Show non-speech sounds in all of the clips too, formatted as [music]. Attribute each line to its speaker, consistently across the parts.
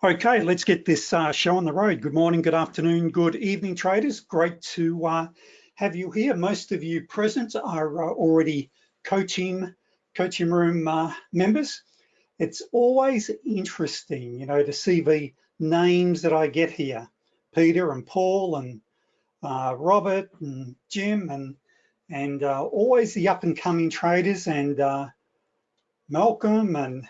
Speaker 1: Okay, let's get this uh, show on the road. Good morning, good afternoon, good evening, traders. Great to uh, have you here. Most of you present are uh, already coaching, coaching room uh, members. It's always interesting, you know, to see the names that I get here. Peter and Paul and uh, Robert and Jim and and uh, always the up and coming traders and Malcolm and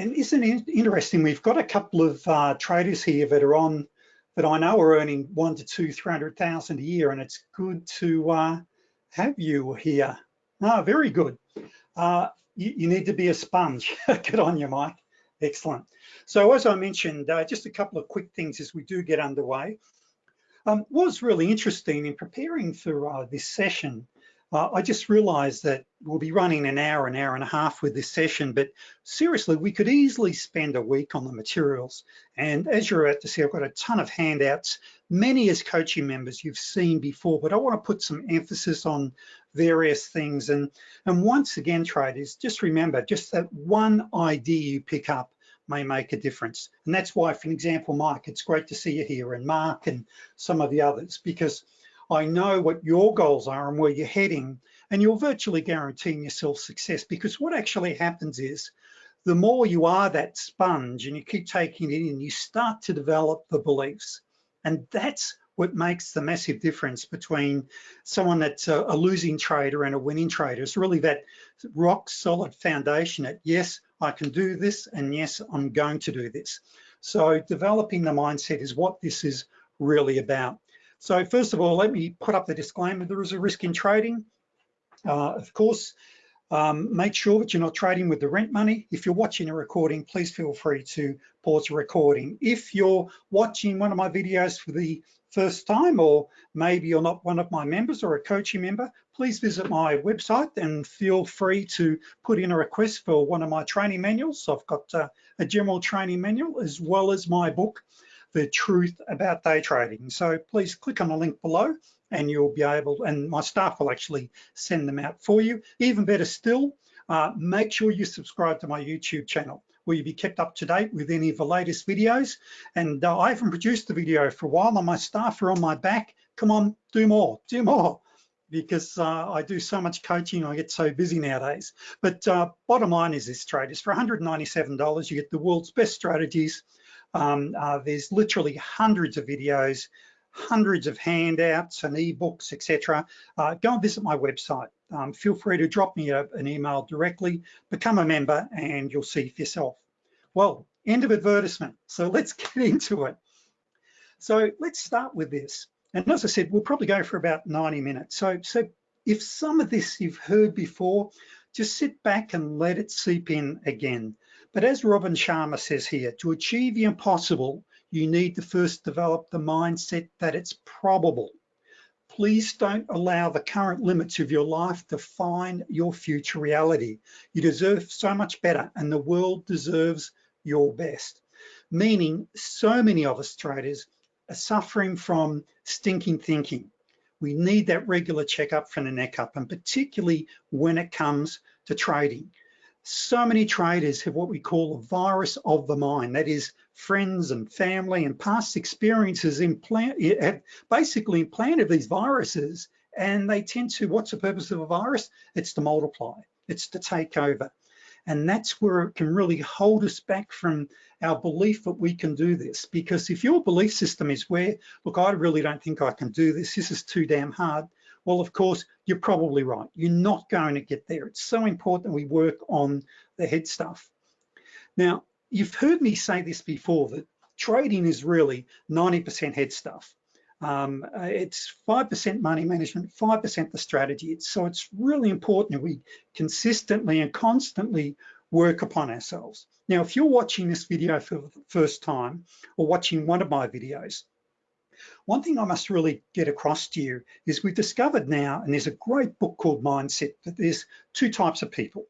Speaker 1: and isn't it interesting? We've got a couple of uh, traders here that are on that I know are earning one to two, three hundred thousand a year, and it's good to uh, have you here. Ah, very good. Uh, you, you, need to be a sponge. [laughs] get on your mic. Excellent. So as I mentioned, uh, just a couple of quick things as we do get underway. Um, was really interesting in preparing for uh, this session uh, I just realized that we'll be running an hour, an hour and a half with this session, but seriously, we could easily spend a week on the materials. And as you're about to see, I've got a ton of handouts, many as coaching members you've seen before, but I wanna put some emphasis on various things. And, and once again, traders, just remember, just that one idea you pick up may make a difference. And that's why, for example, Mike, it's great to see you here and Mark and some of the others, because I know what your goals are and where you're heading, and you're virtually guaranteeing yourself success because what actually happens is the more you are that sponge and you keep taking it in, you start to develop the beliefs. And that's what makes the massive difference between someone that's a, a losing trader and a winning trader. It's really that rock solid foundation that yes, I can do this, and yes, I'm going to do this. So developing the mindset is what this is really about. So first of all, let me put up the disclaimer. There is a risk in trading. Uh, of course, um, make sure that you're not trading with the rent money. If you're watching a recording, please feel free to pause the recording. If you're watching one of my videos for the first time, or maybe you're not one of my members or a coaching member, please visit my website and feel free to put in a request for one of my training manuals. So I've got uh, a general training manual as well as my book, the truth about day trading. So please click on the link below and you'll be able, and my staff will actually send them out for you. Even better still, uh, make sure you subscribe to my YouTube channel where you'll be kept up to date with any of the latest videos. And uh, I haven't produced the video for a while and my staff are on my back. Come on, do more, do more because uh, I do so much coaching, I get so busy nowadays. But uh, bottom line is this trade is for $197, you get the world's best strategies um, uh, there's literally hundreds of videos, hundreds of handouts and ebooks, etc. Uh, go and visit my website. Um, feel free to drop me a, an email directly, become a member, and you'll see for yourself. Well, end of advertisement. So let's [laughs] get into it. So let's start with this. And as I said, we'll probably go for about 90 minutes. So, so if some of this you've heard before, just sit back and let it seep in again. But as Robin Sharma says here, to achieve the impossible, you need to first develop the mindset that it's probable. Please don't allow the current limits of your life to define your future reality. You deserve so much better and the world deserves your best. Meaning so many of us traders are suffering from stinking thinking. We need that regular checkup from the neck up and particularly when it comes to trading so many traders have what we call a virus of the mind. That is friends and family and past experiences implant, eh, have basically implanted these viruses and they tend to, what's the purpose of a virus? It's to multiply, it's to take over. And that's where it can really hold us back from our belief that we can do this. Because if your belief system is where, look, I really don't think I can do this, this is too damn hard, well, of course, you're probably right. You're not going to get there. It's so important we work on the head stuff. Now, you've heard me say this before, that trading is really 90% head stuff. Um, it's 5% money management, 5% the strategy. It's, so it's really important that we consistently and constantly work upon ourselves. Now, if you're watching this video for the first time or watching one of my videos, one thing I must really get across to you is we've discovered now, and there's a great book called Mindset, that there's two types of people.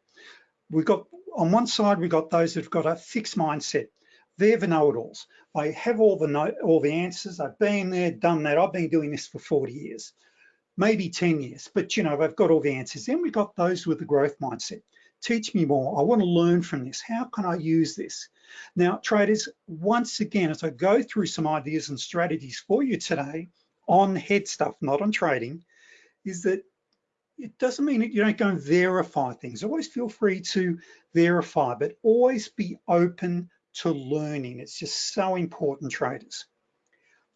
Speaker 1: We've got, on one side, we've got those that've got a fixed mindset. They're the know-it-alls. They have all the know, all the answers. I've been there, done that. I've been doing this for 40 years, maybe 10 years, but you know, they've got all the answers. Then we've got those with the growth mindset. teach me more. I wanna learn from this. How can I use this? Now, traders, once again, as I go through some ideas and strategies for you today on head stuff, not on trading, is that it doesn't mean that you don't go and verify things. Always feel free to verify, but always be open to learning. It's just so important, traders.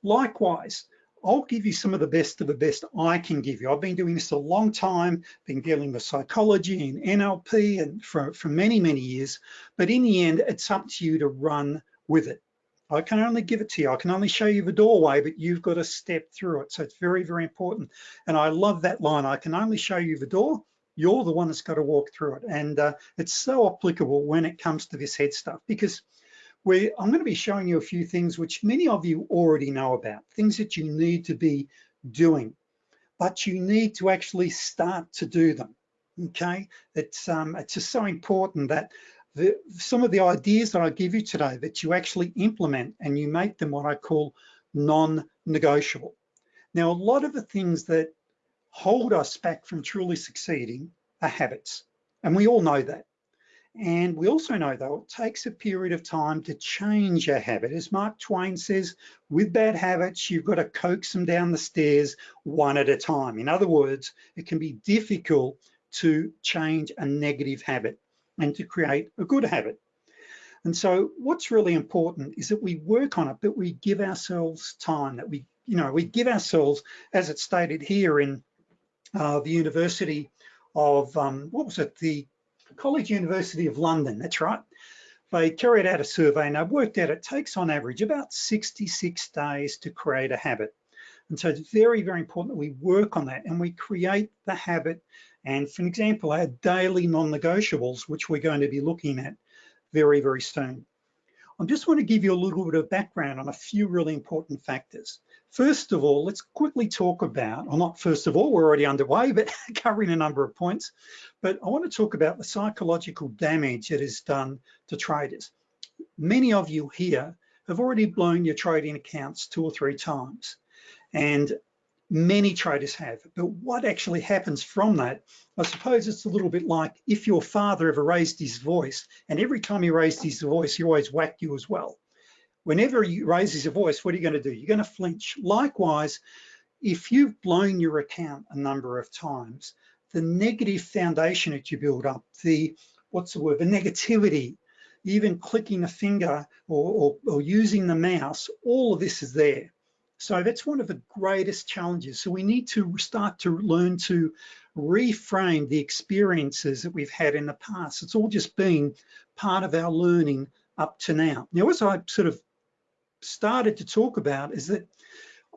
Speaker 1: Likewise, I'll give you some of the best of the best I can give you. I've been doing this a long time, been dealing with psychology and NLP and for, for many, many years, but in the end, it's up to you to run with it. I can only give it to you. I can only show you the doorway, but you've got to step through it. So it's very, very important. And I love that line. I can only show you the door. You're the one that's got to walk through it. And uh, it's so applicable when it comes to this head stuff because we I'm going to be showing you a few things which many of you already know about, things that you need to be doing, but you need to actually start to do them. Okay, it's um, it's just so important that the, some of the ideas that I give you today that you actually implement and you make them what I call non-negotiable. Now, a lot of the things that hold us back from truly succeeding are habits, and we all know that. And we also know though, it takes a period of time to change a habit. As Mark Twain says, with bad habits, you've got to coax them down the stairs one at a time. In other words, it can be difficult to change a negative habit and to create a good habit. And so what's really important is that we work on it, but we give ourselves time, that we, you know, we give ourselves, as it's stated here in uh, the University of, um, what was it, the College University of London, that's right. They carried out a survey and they worked out it takes on average about 66 days to create a habit. And so it's very, very important that we work on that and we create the habit and for example, our daily non-negotiables, which we're going to be looking at very, very soon. I just want to give you a little bit of background on a few really important factors. First of all, let's quickly talk about, or not first of all, we're already underway, but [laughs] covering a number of points, but I want to talk about the psychological damage that is done to traders. Many of you here have already blown your trading accounts two or three times. And many traders have. But what actually happens from that, I suppose it's a little bit like if your father ever raised his voice, and every time he raised his voice, he always whacked you as well. Whenever he raises a voice, what are you gonna do? You're gonna flinch. Likewise, if you've blown your account a number of times, the negative foundation that you build up, the, what's the word, the negativity, even clicking a finger or, or, or using the mouse, all of this is there. So that's one of the greatest challenges. So we need to start to learn to reframe the experiences that we've had in the past. It's all just been part of our learning up to now. Now, as I sort of started to talk about is that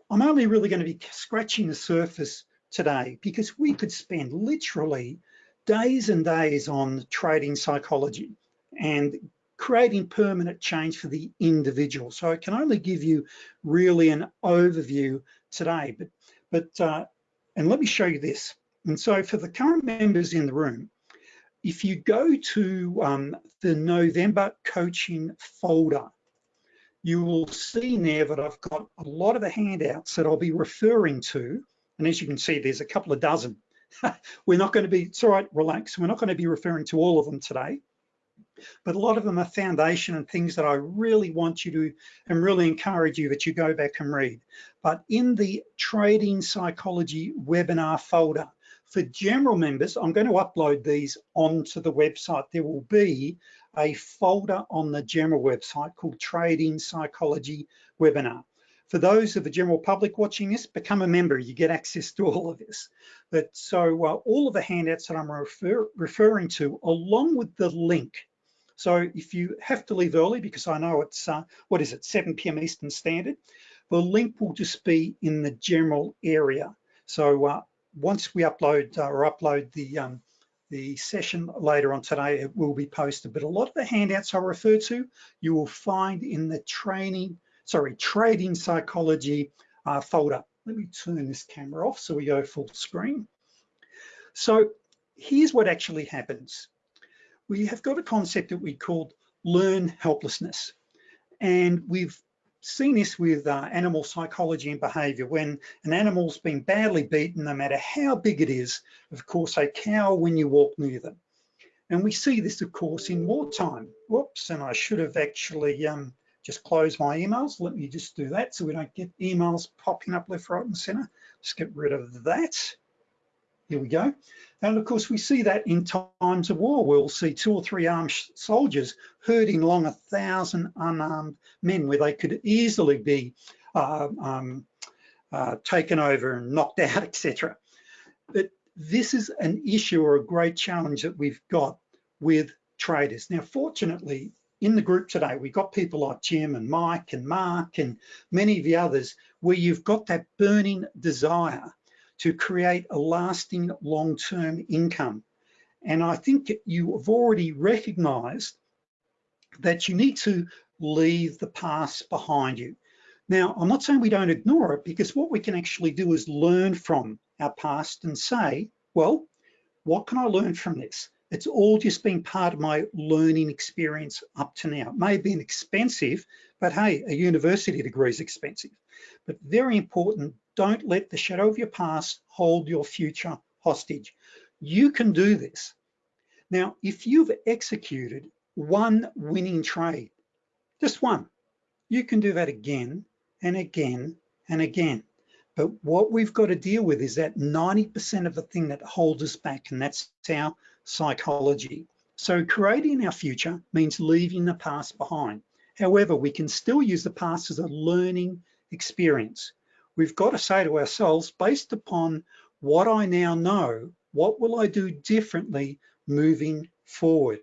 Speaker 1: I'm only really gonna be scratching the surface today because we could spend literally days and days on trading psychology and creating permanent change for the individual. So I can only give you really an overview today, but, but uh, and let me show you this. And so for the current members in the room, if you go to um, the November coaching folder, you will see there that I've got a lot of the handouts that I'll be referring to. And as you can see, there's a couple of dozen. [laughs] We're not gonna be, it's all right, relax. We're not gonna be referring to all of them today but a lot of them are foundation and things that I really want you to and really encourage you that you go back and read. But in the trading psychology webinar folder, for general members, I'm going to upload these onto the website. There will be a folder on the general website called Trading Psychology Webinar. For those of the general public watching this, become a member, you get access to all of this. But so uh, all of the handouts that I'm refer referring to, along with the link so if you have to leave early, because I know it's, uh, what is it, 7 p.m. Eastern Standard, the link will just be in the general area. So uh, once we upload uh, or upload the, um, the session later on today, it will be posted. But a lot of the handouts I refer to, you will find in the training, sorry, trading psychology uh, folder. Let me turn this camera off so we go full screen. So here's what actually happens we have got a concept that we called learn helplessness. And we've seen this with uh, animal psychology and behavior. When an animal's been badly beaten, no matter how big it is, of course, they cower when you walk near them. And we see this, of course, in wartime. Whoops, and I should have actually um, just closed my emails. Let me just do that so we don't get emails popping up left, right, and center. Let's get rid of that. Here we go. And of course, we see that in times of war, we'll see two or three armed soldiers herding along a thousand unarmed men where they could easily be uh, um, uh, taken over and knocked [laughs] out, etc. But this is an issue or a great challenge that we've got with traders. Now, fortunately, in the group today, we've got people like Jim and Mike and Mark and many of the others where you've got that burning desire to create a lasting long-term income. And I think you have already recognized that you need to leave the past behind you. Now, I'm not saying we don't ignore it because what we can actually do is learn from our past and say, well, what can I learn from this? It's all just been part of my learning experience up to now. It may have been expensive, but hey, a university degree is expensive. But very important, don't let the shadow of your past hold your future hostage. You can do this. Now, if you've executed one winning trade, just one, you can do that again and again and again. But what we've got to deal with is that 90% of the thing that holds us back, and that's our psychology. So creating our future means leaving the past behind. However, we can still use the past as a learning experience we've got to say to ourselves, based upon what I now know, what will I do differently moving forward?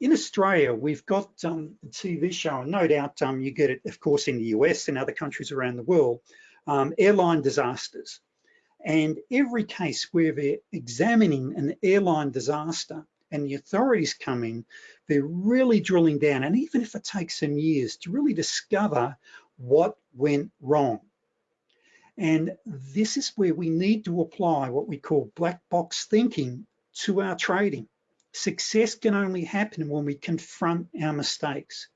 Speaker 1: In Australia, we've got um, a TV show, and no doubt um, you get it, of course, in the US and other countries around the world, um, airline disasters. And every case where they're examining an airline disaster and the authorities come in, they're really drilling down. And even if it takes some years to really discover what went wrong. And this is where we need to apply what we call black box thinking to our trading. Success can only happen when we confront our mistakes.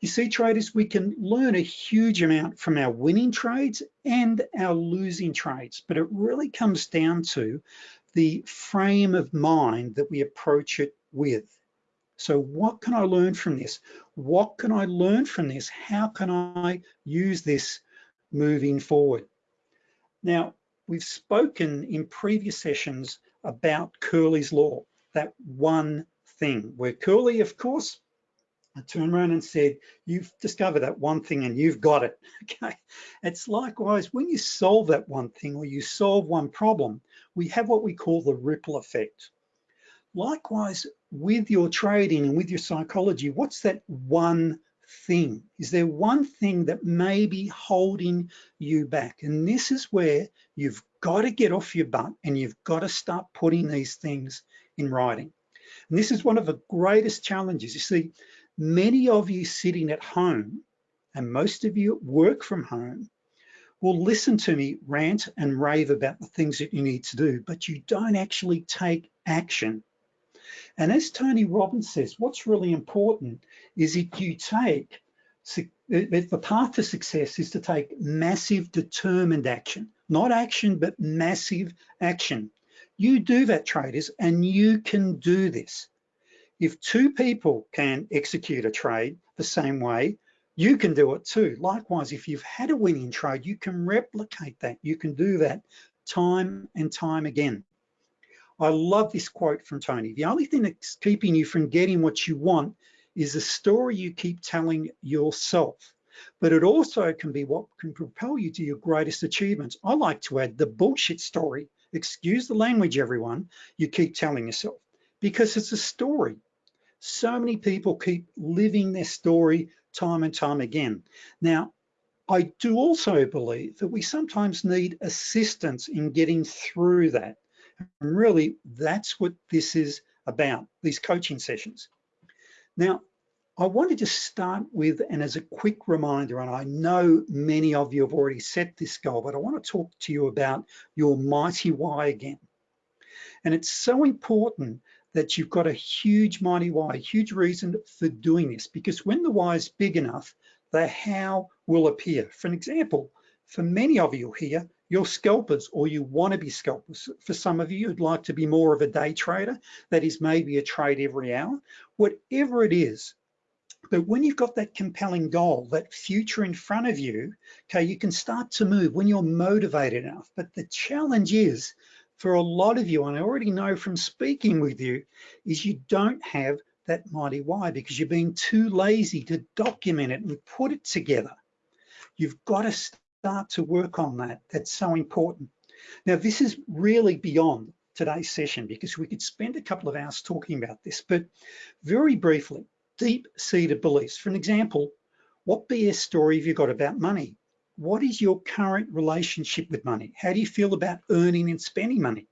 Speaker 1: You see, traders, we can learn a huge amount from our winning trades and our losing trades, but it really comes down to the frame of mind that we approach it with. So what can I learn from this? What can I learn from this? How can I use this moving forward? Now, we've spoken in previous sessions about Curly's Law, that one thing, where Curly, of course, I turned around and said, you've discovered that one thing and you've got it, [laughs] okay? It's likewise, when you solve that one thing or you solve one problem, we have what we call the ripple effect. Likewise, with your trading and with your psychology, what's that one thing? Is there one thing that may be holding you back? And this is where you've got to get off your butt and you've got to start putting these things in writing. And this is one of the greatest challenges. You see, many of you sitting at home and most of you work from home will listen to me rant and rave about the things that you need to do, but you don't actually take action and as Tony Robbins says, what's really important is if you take, the path to success is to take massive determined action, not action, but massive action. You do that traders and you can do this. If two people can execute a trade the same way, you can do it too. Likewise, if you've had a winning trade, you can replicate that. You can do that time and time again. I love this quote from Tony. The only thing that's keeping you from getting what you want is the story you keep telling yourself. But it also can be what can propel you to your greatest achievements. I like to add the bullshit story. Excuse the language, everyone, you keep telling yourself because it's a story. So many people keep living their story time and time again. Now, I do also believe that we sometimes need assistance in getting through that. And really, that's what this is about, these coaching sessions. Now, I wanted to start with, and as a quick reminder, and I know many of you have already set this goal, but I want to talk to you about your mighty why again. And it's so important that you've got a huge mighty why, a huge reason for doing this, because when the why is big enough, the how will appear. For an example, for many of you here, you're scalpers or you want to be scalpers. For some of you, you'd like to be more of a day trader. That is maybe a trade every hour. Whatever it is, but when you've got that compelling goal, that future in front of you, okay, you can start to move when you're motivated enough. But the challenge is for a lot of you, and I already know from speaking with you, is you don't have that mighty why because you're being too lazy to document it and put it together. You've got to start to work on that. That's so important. Now, this is really beyond today's session because we could spend a couple of hours talking about this, but very briefly, deep-seated beliefs. For an example, what BS story have you got about money? What is your current relationship with money? How do you feel about earning and spending money?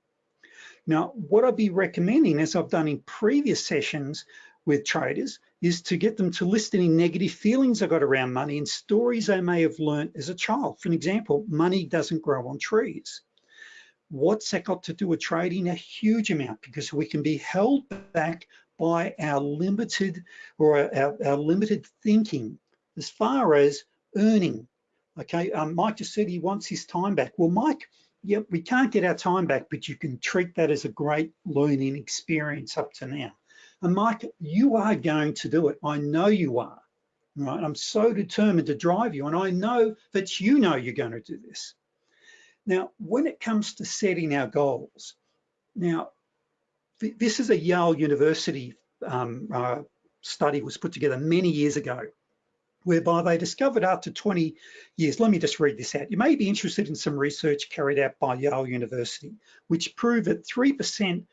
Speaker 1: Now, what I'd be recommending, as I've done in previous sessions with traders, is to get them to list any negative feelings I got around money and stories they may have learned as a child. For an example, money doesn't grow on trees. What's that got to do with trading? A huge amount because we can be held back by our limited or our, our limited thinking as far as earning. Okay, um, Mike just said he wants his time back. Well, Mike, yeah, we can't get our time back, but you can treat that as a great learning experience up to now. And Mike, you are going to do it. I know you are, right? I'm so determined to drive you, and I know that you know you're going to do this. Now, when it comes to setting our goals, now this is a Yale University um, uh, study was put together many years ago, whereby they discovered after 20 years, let me just read this out. You may be interested in some research carried out by Yale University, which proved that 3%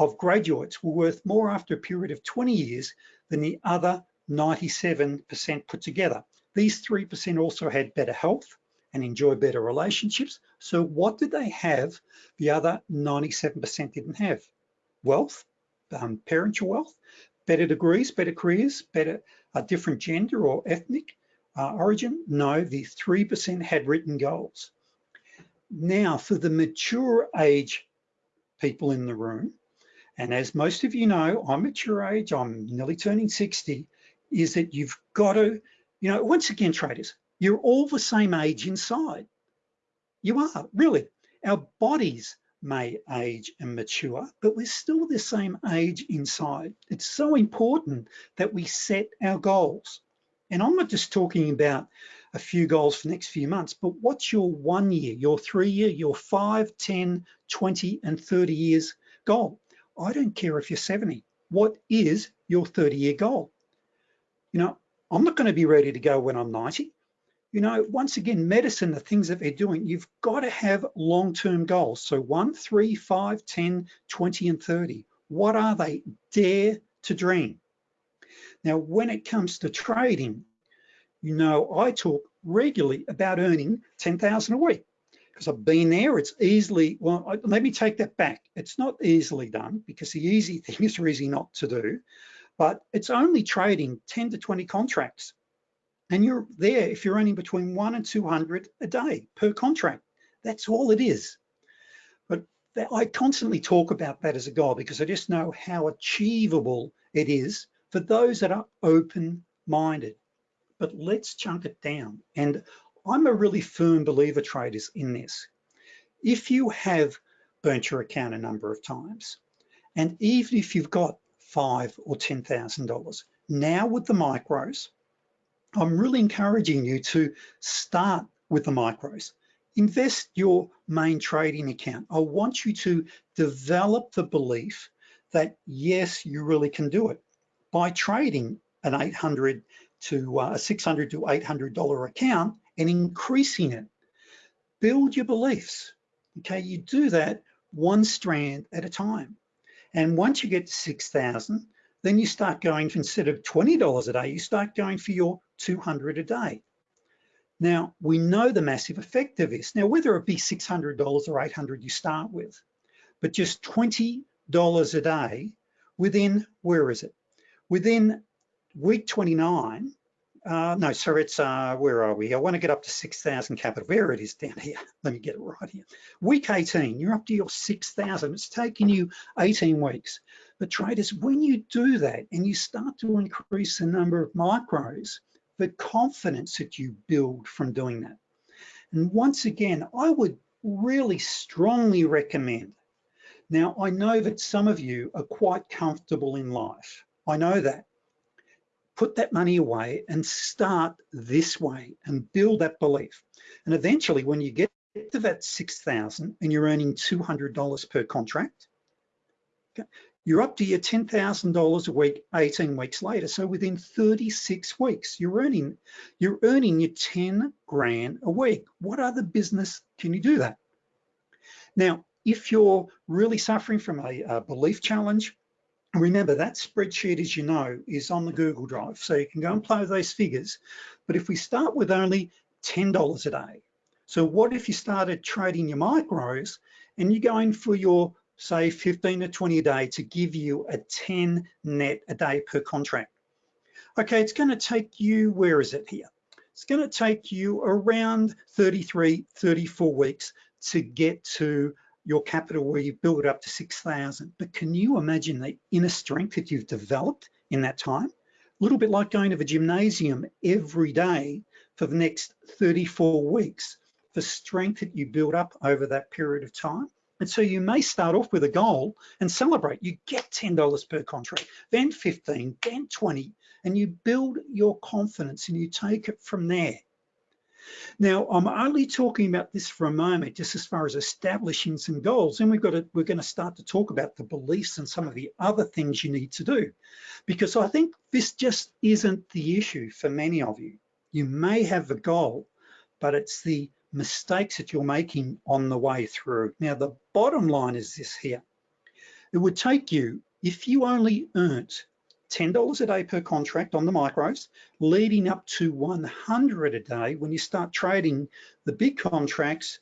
Speaker 1: of graduates were worth more after a period of 20 years than the other 97% put together. These 3% also had better health and enjoy better relationships. So what did they have the other 97% didn't have? wealth, um, parental wealth, better degrees, better careers, better a different gender or ethnic uh, origin? No, the 3% had written goals. Now for the mature age people in the room, and as most of you know, I'm at your age, I'm nearly turning 60, is that you've got to, you know, once again, traders, you're all the same age inside. You are, really. Our bodies may age and mature, but we're still the same age inside. It's so important that we set our goals. And I'm not just talking about a few goals for the next few months, but what's your one year, your three year, your five, 10, 20, and 30 years goal? I don't care if you're 70. What is your 30 year goal? You know, I'm not gonna be ready to go when I'm 90 you know, once again, medicine, the things that they're doing, you've got to have long-term goals. So one, three, five, 10, 20, and 30. What are they? Dare to dream. Now, when it comes to trading, you know, I talk regularly about earning 10,000 a week because I've been there. It's easily, well, I, let me take that back. It's not easily done because the easy [laughs] things are easy not to do, but it's only trading 10 to 20 contracts and you're there if you're earning between one and 200 a day per contract. That's all it is. But I constantly talk about that as a goal because I just know how achievable it is for those that are open-minded. But let's chunk it down. And I'm a really firm believer, traders, in this. If you have burnt your account a number of times, and even if you've got five or $10,000, now with the micros, I'm really encouraging you to start with the micros. Invest your main trading account. I want you to develop the belief that yes, you really can do it by trading an 800 to uh, a 600 to 800 dollar account and increasing it. Build your beliefs. Okay, you do that one strand at a time. And once you get to 6,000, then you start going instead of $20 a day, you start going for your 200 a day. Now, we know the massive effect of this. Now, whether it be $600 or 800 you start with, but just $20 a day within, where is it? Within week 29, uh, no, so it's, uh, where are we? I wanna get up to 6,000 capital. There it is down here. [laughs] Let me get it right here. Week 18, you're up to your 6,000. It's taken you 18 weeks. But traders, when you do that and you start to increase the number of micros, the confidence that you build from doing that. And once again, I would really strongly recommend. Now, I know that some of you are quite comfortable in life. I know that. Put that money away and start this way and build that belief. And eventually when you get to that 6,000 and you're earning $200 per contract, okay, you're up to your $10,000 a week 18 weeks later. So within 36 weeks, you're earning, you're earning your 10 grand a week. What other business can you do that? Now, if you're really suffering from a, a belief challenge, remember that spreadsheet, as you know, is on the Google Drive. So you can go and play with those figures. But if we start with only $10 a day, so what if you started trading your micros and you're going for your say 15 to 20 a day to give you a 10 net a day per contract. Okay, it's gonna take you, where is it here? It's gonna take you around 33, 34 weeks to get to your capital where you build up to 6,000. But can you imagine the inner strength that you've developed in that time? A little bit like going to the gymnasium every day for the next 34 weeks, the strength that you build up over that period of time. And so you may start off with a goal and celebrate. You get $10 per contract, then 15, then 20, and you build your confidence and you take it from there. Now, I'm only talking about this for a moment, just as far as establishing some goals. Then we've got to, we're gonna start to talk about the beliefs and some of the other things you need to do. Because I think this just isn't the issue for many of you. You may have the goal, but it's the mistakes that you're making on the way through. Now, the bottom line is this here. It would take you, if you only earned $10 a day per contract on the micros, leading up to 100 a day when you start trading the big contracts,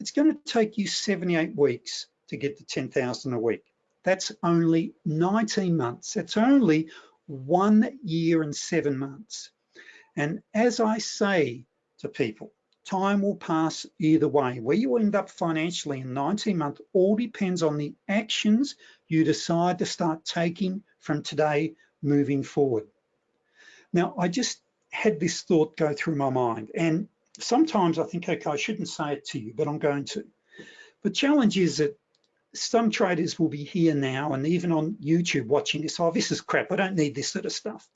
Speaker 1: it's gonna take you 78 weeks to get to 10,000 a week. That's only 19 months. That's only one year and seven months. And as I say to people, time will pass either way. Where you end up financially in 19 months all depends on the actions you decide to start taking from today moving forward. Now, I just had this thought go through my mind and sometimes I think, okay, I shouldn't say it to you, but I'm going to. The challenge is that some traders will be here now and even on YouTube watching this, oh, this is crap, I don't need this sort of stuff.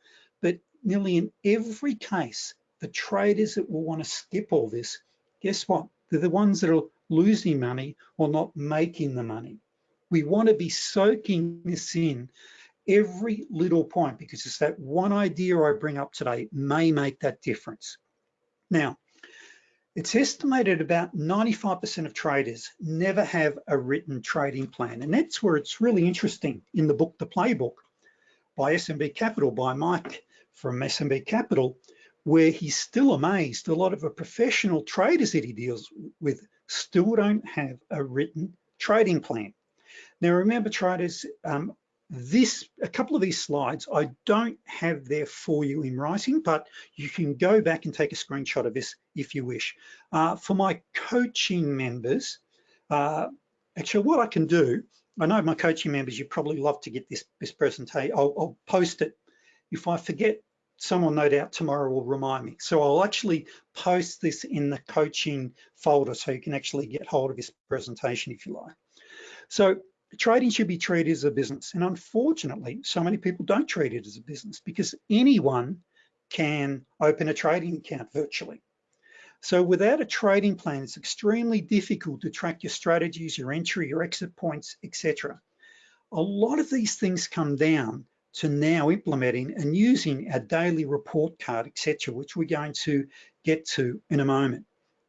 Speaker 1: But nearly in every case, the traders that will want to skip all this, guess what? They're the ones that are losing money or not making the money. We want to be soaking this in every little point because it's that one idea I bring up today may make that difference. Now, it's estimated about 95% of traders never have a written trading plan. And that's where it's really interesting in the book, The Playbook by SMB Capital, by Mike from SMB Capital, where he's still amazed a lot of the professional traders that he deals with still don't have a written trading plan. Now remember traders, um, this a couple of these slides I don't have there for you in writing, but you can go back and take a screenshot of this if you wish. Uh, for my coaching members, uh, actually what I can do, I know my coaching members, you probably love to get this, this presentation, I'll, I'll post it. If I forget someone no doubt tomorrow will remind me. So I'll actually post this in the coaching folder so you can actually get hold of this presentation if you like. So trading should be treated as a business. And unfortunately, so many people don't treat it as a business because anyone can open a trading account virtually. So without a trading plan, it's extremely difficult to track your strategies, your entry, your exit points, etc. A lot of these things come down to now implementing and using our daily report card, etc., which we're going to get to in a moment.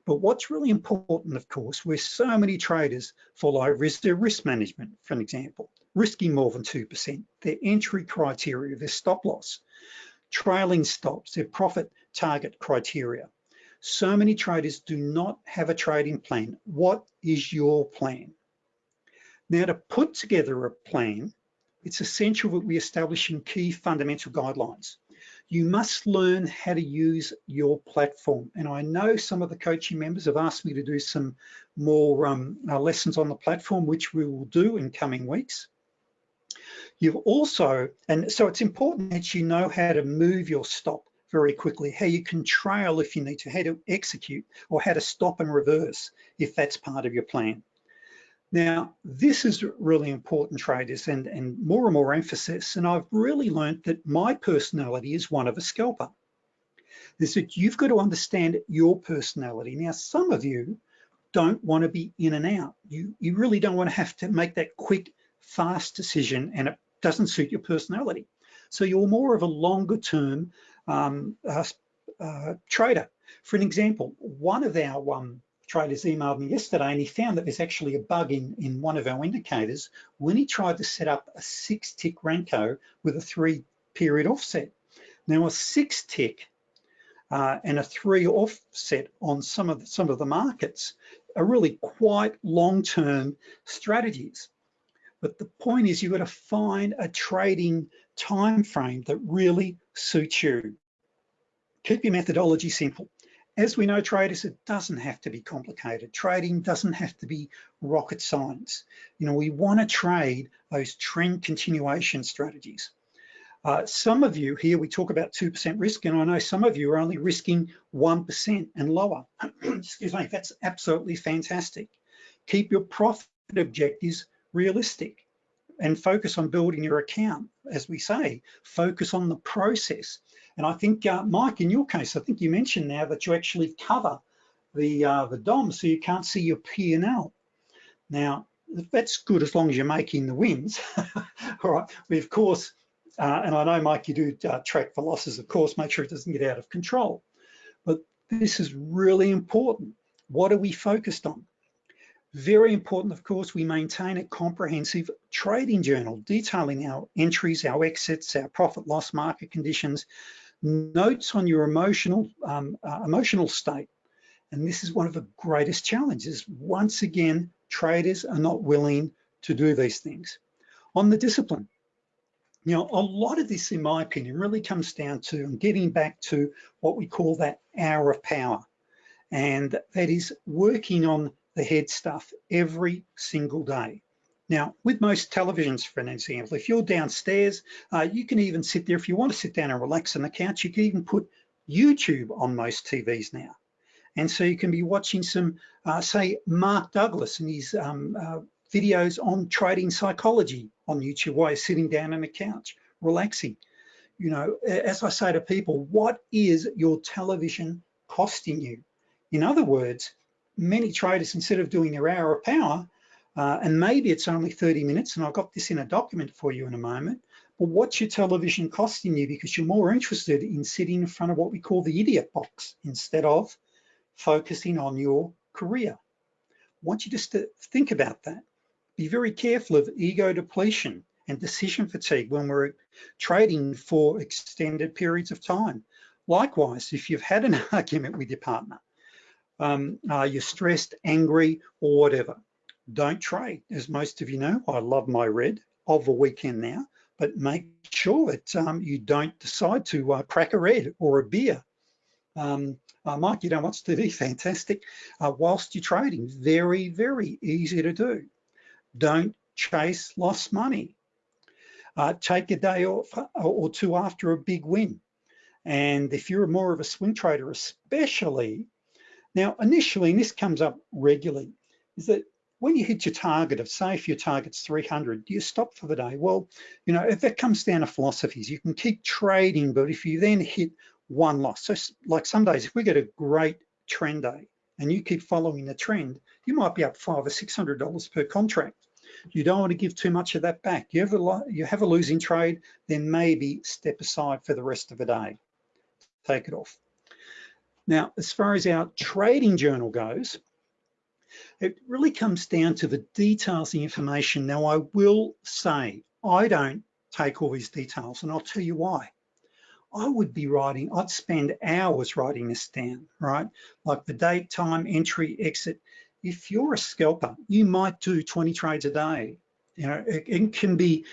Speaker 1: But what's really important, of course, where so many traders follow risk, their risk management, for an example, risking more than 2%, their entry criteria, their stop loss, trailing stops, their profit target criteria. So many traders do not have a trading plan. What is your plan? Now to put together a plan, it's essential that we establish some key fundamental guidelines. You must learn how to use your platform. And I know some of the coaching members have asked me to do some more um, uh, lessons on the platform, which we will do in coming weeks. You've also, and so it's important that you know how to move your stop very quickly, how you can trail if you need to, how to execute, or how to stop and reverse if that's part of your plan. Now, this is really important traders and, and more and more emphasis, and I've really learned that my personality is one of a scalper. Is that you've got to understand your personality. Now, some of you don't want to be in and out. You, you really don't want to have to make that quick, fast decision and it doesn't suit your personality. So you're more of a longer term um, uh, uh, trader. For an example, one of our um, traders emailed me yesterday and he found that there's actually a bug in, in one of our indicators when he tried to set up a six tick Renko with a three period offset. Now a six tick uh, and a three offset on some of the, some of the markets are really quite long-term strategies. But the point is you've got to find a trading time frame that really suits you. Keep your methodology simple. As we know, traders, it doesn't have to be complicated. Trading doesn't have to be rocket science. You know, we want to trade those trend continuation strategies. Uh, some of you here, we talk about 2% risk, and I know some of you are only risking 1% and lower. [clears throat] Excuse me, that's absolutely fantastic. Keep your profit objectives realistic and focus on building your account. As we say, focus on the process. And I think, uh, Mike, in your case, I think you mentioned now that you actually cover the, uh, the DOM so you can't see your P&L. Now, that's good as long as you're making the wins. [laughs] All right, we of course, uh, and I know, Mike, you do uh, track for losses, of course, make sure it doesn't get out of control. But this is really important. What are we focused on? Very important, of course, we maintain a comprehensive trading journal detailing our entries, our exits, our profit loss market conditions, notes on your emotional, um, uh, emotional state. And this is one of the greatest challenges. Once again, traders are not willing to do these things. On the discipline, you know, a lot of this, in my opinion, really comes down to getting back to what we call that hour of power. And that is working on the head stuff every single day. Now, with most televisions, for an example, if you're downstairs, uh, you can even sit there, if you want to sit down and relax on the couch, you can even put YouTube on most TVs now. And so you can be watching some, uh, say, Mark Douglas and his um, uh, videos on trading psychology on YouTube while you're sitting down on the couch, relaxing. You know, as I say to people, what is your television costing you? In other words, many traders, instead of doing their hour of power, uh, and maybe it's only 30 minutes, and I've got this in a document for you in a moment, but what's your television costing you? Because you're more interested in sitting in front of what we call the idiot box instead of focusing on your career. I want you just to think about that. Be very careful of ego depletion and decision fatigue when we're trading for extended periods of time. Likewise, if you've had an [laughs] argument with your partner, um, uh, you're stressed, angry, or whatever, don't trade. As most of you know, I love my red of the weekend now, but make sure that um, you don't decide to uh, crack a red or a beer. Um, uh, Mike, you don't watch TV, fantastic. Uh, whilst you're trading, very, very easy to do. Don't chase lost money. Uh, take a day off uh, or two after a big win. And if you're more of a swing trader, especially now, initially, and this comes up regularly, is that when you hit your target of, say, if your target's 300, do you stop for the day? Well, you know, if that comes down to philosophies, you can keep trading, but if you then hit one loss, so like some days, if we get a great trend day and you keep following the trend, you might be up five or $600 per contract. You don't want to give too much of that back. You have a, you have a losing trade, then maybe step aside for the rest of the day. Take it off. Now, as far as our trading journal goes, it really comes down to the details, the information. Now, I will say, I don't take all these details, and I'll tell you why. I would be writing, I'd spend hours writing this down, right? Like the date, time, entry, exit. If you're a scalper, you might do 20 trades a day. You know, it, it can be,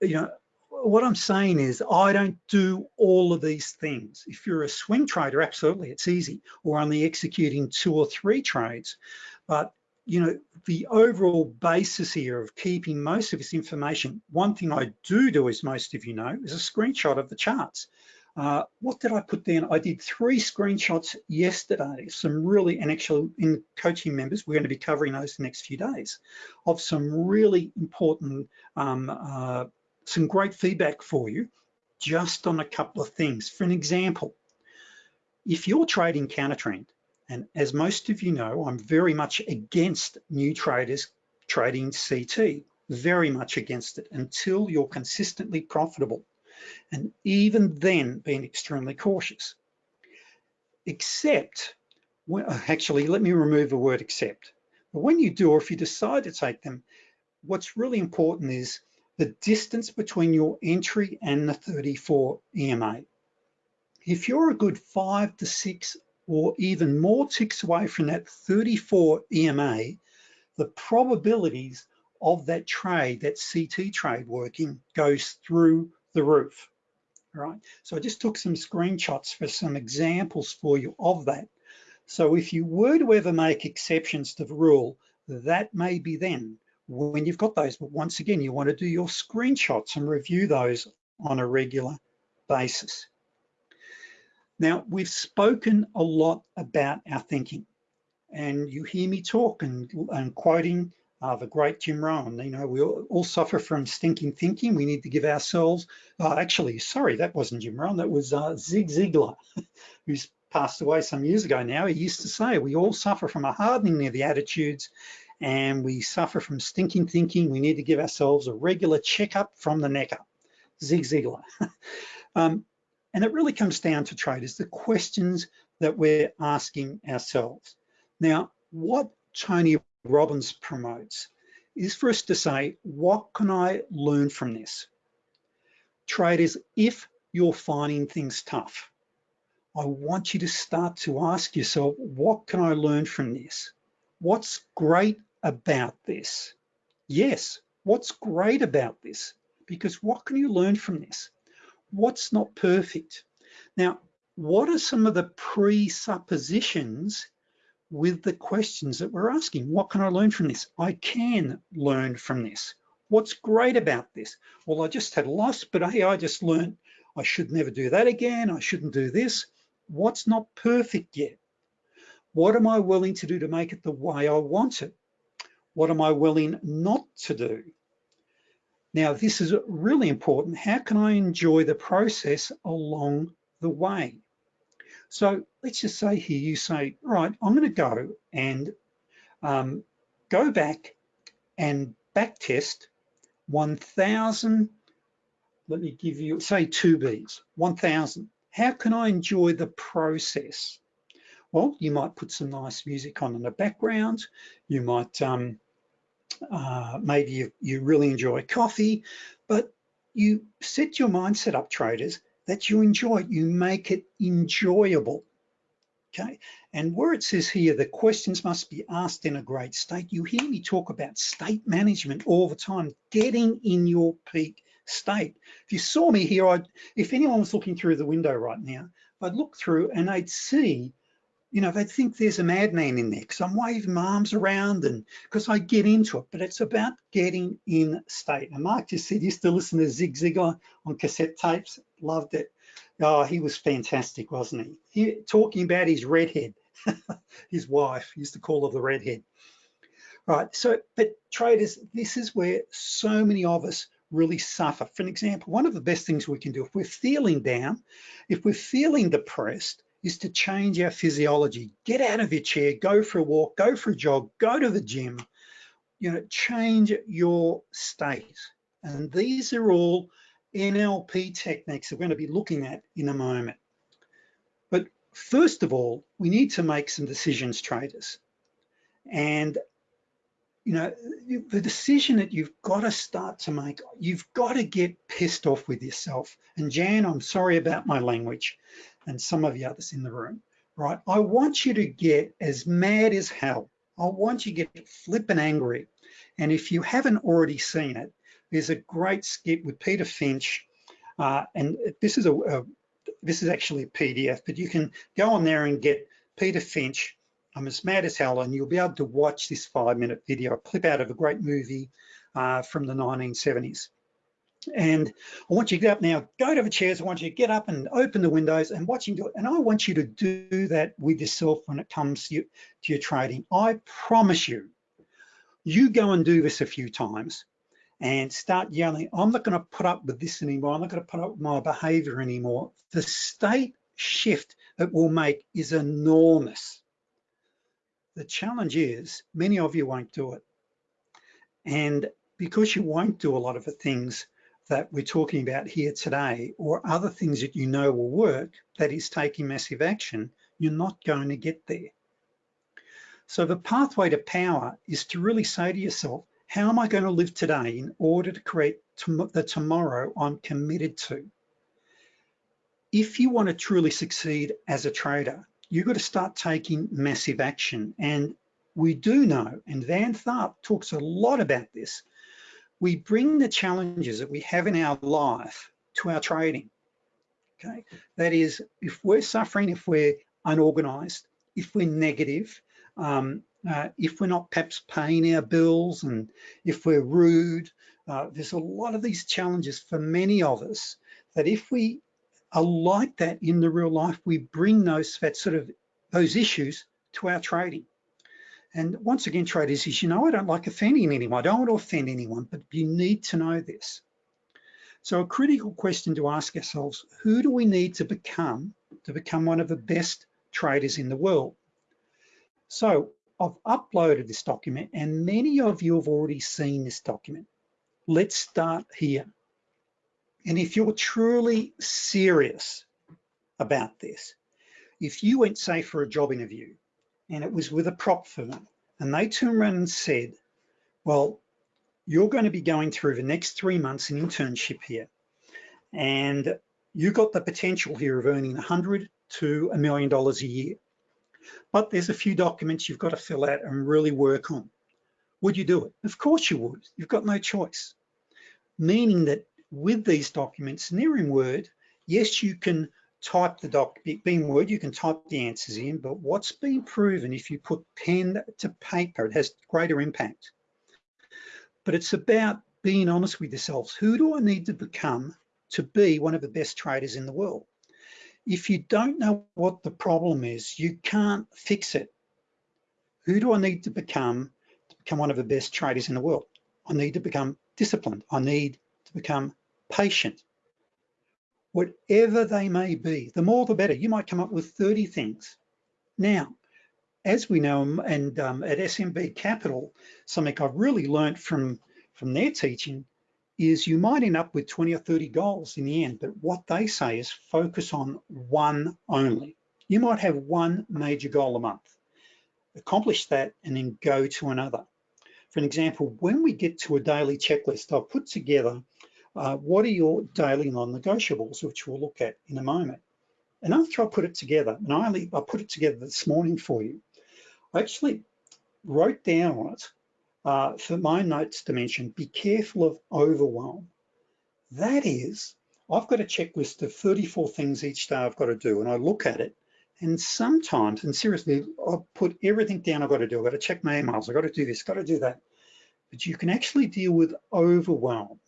Speaker 1: you know, what I'm saying is I don't do all of these things. If you're a swing trader, absolutely, it's easy, or only executing two or three trades. But you know, the overall basis here of keeping most of this information, one thing I do do, as most of you know, is a screenshot of the charts. Uh, what did I put down? I did three screenshots yesterday, some really, and actually in coaching members, we're gonna be covering those the next few days, of some really important, um, uh, some great feedback for you, just on a couple of things. For an example, if you're trading counter trend, and as most of you know, I'm very much against new traders trading CT, very much against it until you're consistently profitable and even then being extremely cautious. Except, well, actually, let me remove the word except. But when you do, or if you decide to take them, what's really important is the distance between your entry and the 34 EMA. If you're a good five to six or even more ticks away from that 34 EMA, the probabilities of that trade, that CT trade working goes through the roof, right? So I just took some screenshots for some examples for you of that. So if you were to ever make exceptions to the rule, that may be then when you've got those. But once again, you wanna do your screenshots and review those on a regular basis. Now, we've spoken a lot about our thinking and you hear me talk and, and quoting uh, the great Jim Rohn. You know, we all, all, suffer from stinking thinking. We need to give ourselves, uh, actually, sorry, that wasn't Jim Rohn, that was uh, Zig Ziglar, [laughs] who's passed away some years ago now. He used to say, we all suffer from a hardening of the attitudes and we suffer from stinking thinking. We need to give ourselves a regular checkup from the neck up, Zig Ziglar. [laughs] um, and it really comes down to traders, the questions that we're asking ourselves. Now, what Tony Robbins promotes is for us to say, what can I learn from this? Traders, if you're finding things tough, I want you to start to ask yourself, what can I learn from this? What's great about this? Yes, what's great about this? Because what can you learn from this? What's not perfect? Now, what are some of the presuppositions with the questions that we're asking. What can I learn from this? I can learn from this. What's great about this? Well, I just had a loss, but hey, I just learned I should never do that again. I shouldn't do this. What's not perfect yet? What am I willing to do to make it the way I want it? What am I willing not to do? Now, this is really important. How can I enjoy the process along the way? So let's just say here, you say, right, I'm gonna go and um, go back and back test 1,000, let me give you, say two Bs, 1,000. How can I enjoy the process? Well, you might put some nice music on in the background. You might, um, uh, maybe you, you really enjoy coffee, but you set your mindset up, traders, that you enjoy it. You make it enjoyable. Okay, and where it says here, the questions must be asked in a great state. You hear me talk about state management all the time, getting in your peak state. If you saw me here, I'd, if anyone was looking through the window right now, I'd look through and I'd see, you know, they'd think there's a madman in there because I'm waving my arms around and because I get into it, but it's about getting in state. And Mark just said, used to listen to Zig Ziglar on cassette tapes, loved it. Oh, he was fantastic, wasn't he? he talking about his redhead, [laughs] his wife, used to call her the redhead. Right, so, but traders, this is where so many of us really suffer. For an example, one of the best things we can do if we're feeling down, if we're feeling depressed, is to change our physiology. Get out of your chair, go for a walk, go for a jog, go to the gym, you know, change your state. And these are all NLP techniques we're going to be looking at in a moment. But first of all, we need to make some decisions, traders. And you know, the decision that you've got to start to make, you've got to get pissed off with yourself. And Jan, I'm sorry about my language and some of the others in the room, right? I want you to get as mad as hell. I want you to get flippin' angry. And if you haven't already seen it, there's a great skit with Peter Finch, uh, and this is a, a, this is actually a PDF, but you can go on there and get Peter Finch. I'm as mad as hell, and you'll be able to watch this five-minute video, clip out of a great movie uh, from the 1970s. And I want you to get up now, go to the chairs. I want you to get up and open the windows and watch him do it. And I want you to do that with yourself when it comes to, you, to your trading. I promise you, you go and do this a few times and start yelling, I'm not gonna put up with this anymore. I'm not gonna put up with my behavior anymore. The state shift it will make is enormous. The challenge is many of you won't do it. And because you won't do a lot of the things that we're talking about here today or other things that you know will work, that is taking massive action, you're not going to get there. So the pathway to power is to really say to yourself, how am I going to live today in order to create the tomorrow I'm committed to? If you want to truly succeed as a trader, you've got to start taking massive action. And we do know, and Van Tharp talks a lot about this, we bring the challenges that we have in our life to our trading. Okay, that is, if we're suffering, if we're unorganized, if we're negative, um, uh, if we're not perhaps paying our bills, and if we're rude, uh, there's a lot of these challenges for many of us that if we are like that in the real life, we bring those that sort of those issues to our trading. And once again, traders, is you know, I don't like offending anyone. I don't want to offend anyone, but you need to know this. So a critical question to ask ourselves, who do we need to become to become one of the best traders in the world? So I've uploaded this document and many of you have already seen this document. Let's start here. And if you're truly serious about this, if you went, say, for a job interview and it was with a prop firm, and they turned around and said, well, you're going to be going through the next three months an internship here, and you've got the potential here of earning 100 to a million dollars a year. But there's a few documents you've got to fill out and really work on. Would you do it? Of course you would. You've got no choice. Meaning that with these documents, they're in Word, yes, you can type the doc, being Word, you can type the answers in, but what's been proven, if you put pen to paper, it has greater impact. But it's about being honest with yourselves. Who do I need to become to be one of the best traders in the world? If you don't know what the problem is, you can't fix it. Who do I need to become to become one of the best traders in the world? I need to become disciplined. I need to become patient whatever they may be, the more the better. You might come up with 30 things. Now, as we know, and um, at SMB Capital, something I've really learned from, from their teaching is you might end up with 20 or 30 goals in the end, but what they say is focus on one only. You might have one major goal a month. Accomplish that and then go to another. For an example, when we get to a daily checklist, I've put together uh, what are your daily non-negotiables, which we'll look at in a moment. And after I put it together, and I only I put it together this morning for you, I actually wrote down on it uh, for my notes to mention, be careful of overwhelm. That is, I've got a checklist of 34 things each day I've got to do, and I look at it, and sometimes, and seriously, I'll put everything down I've got to do. I've got to check my emails, I've got to do this, I've got to do that. But you can actually deal with overwhelm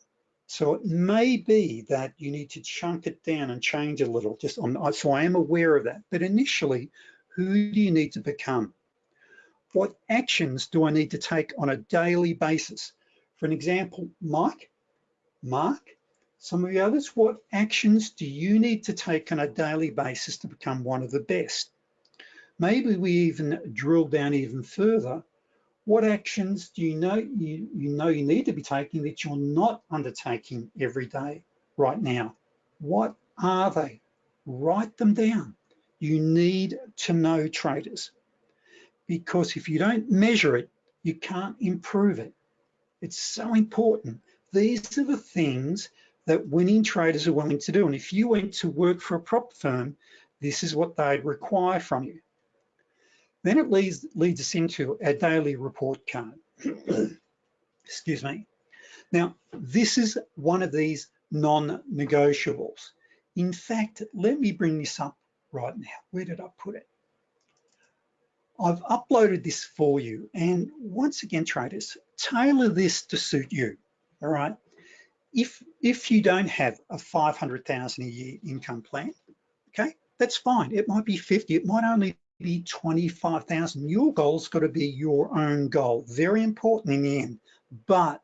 Speaker 1: so it may be that you need to chunk it down and change a little, just on, uh, so I am aware of that. But initially, who do you need to become? What actions do I need to take on a daily basis? For an example, Mike, Mark, some of the others, what actions do you need to take on a daily basis to become one of the best? Maybe we even drill down even further what actions do you know you, you know you need to be taking that you're not undertaking every day right now? What are they? Write them down. You need to know traders because if you don't measure it, you can't improve it. It's so important. These are the things that winning traders are willing to do. And if you went to work for a prop firm, this is what they'd require from you. Then it leads, leads us into our daily report card. [clears throat] Excuse me. Now, this is one of these non-negotiables. In fact, let me bring this up right now. Where did I put it? I've uploaded this for you. And once again, traders, tailor this to suit you, all right? if, if you don't have a 500,000 a year income plan, okay, that's fine. It might be 50, it might only be 25,000. Your goal's got to be your own goal. Very important in the end, but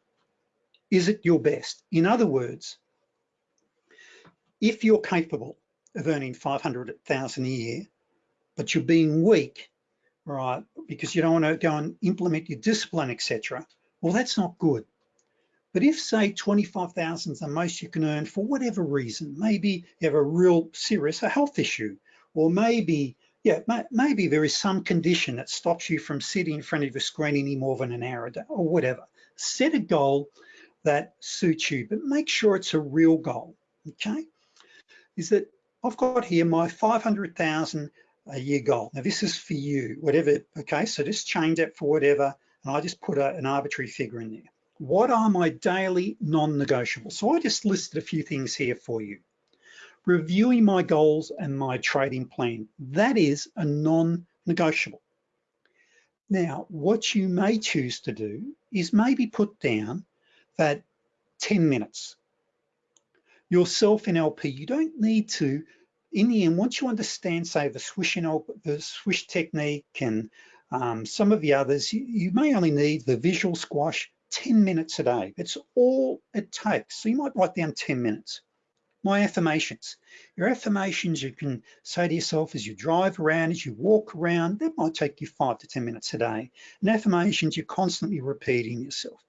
Speaker 1: is it your best? In other words, if you're capable of earning 500,000 a year, but you're being weak, right, because you don't want to go and implement your discipline, etc. Well, that's not good. But if say 25,000 is the most you can earn for whatever reason, maybe you have a real serious a health issue, or maybe, yeah, maybe there is some condition that stops you from sitting in front of a screen any more than an hour a day or whatever. Set a goal that suits you, but make sure it's a real goal, okay? Is that I've got here my 500,000 a year goal. Now this is for you, whatever, okay? So just change that for whatever, and I just put a, an arbitrary figure in there. What are my daily non-negotiables? So I just listed a few things here for you. Reviewing my goals and my trading plan. That is a non-negotiable. Now, what you may choose to do is maybe put down that 10 minutes. Yourself in LP, you don't need to, in the end, once you understand, say, the swish, and the swish technique and um, some of the others, you, you may only need the visual squash 10 minutes a day. It's all it takes. So you might write down 10 minutes. My affirmations. Your affirmations you can say to yourself as you drive around, as you walk around, that might take you five to 10 minutes a day. And affirmations you're constantly repeating yourself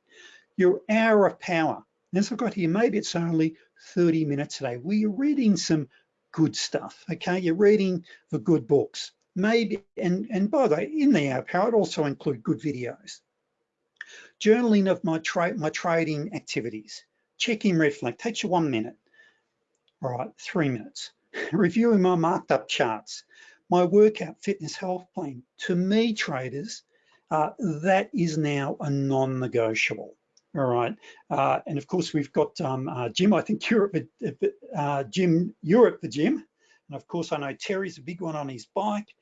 Speaker 1: your hour of power. As I've got here, maybe it's only 30 minutes a day where you're reading some good stuff, okay? You're reading the good books. Maybe, and, and by the way, in the hour power, it also include good videos. Journaling of my, tra my trading activities. Checking red flag, takes you one minute. All right, three minutes. [laughs] Reviewing my marked up charts. My workout fitness health plan. To me, traders, uh, that is now a non-negotiable. All right, uh, and of course we've got um, uh, Jim, I think Europe, uh, Jim, Europe the gym. And of course I know Terry's a big one on his bike.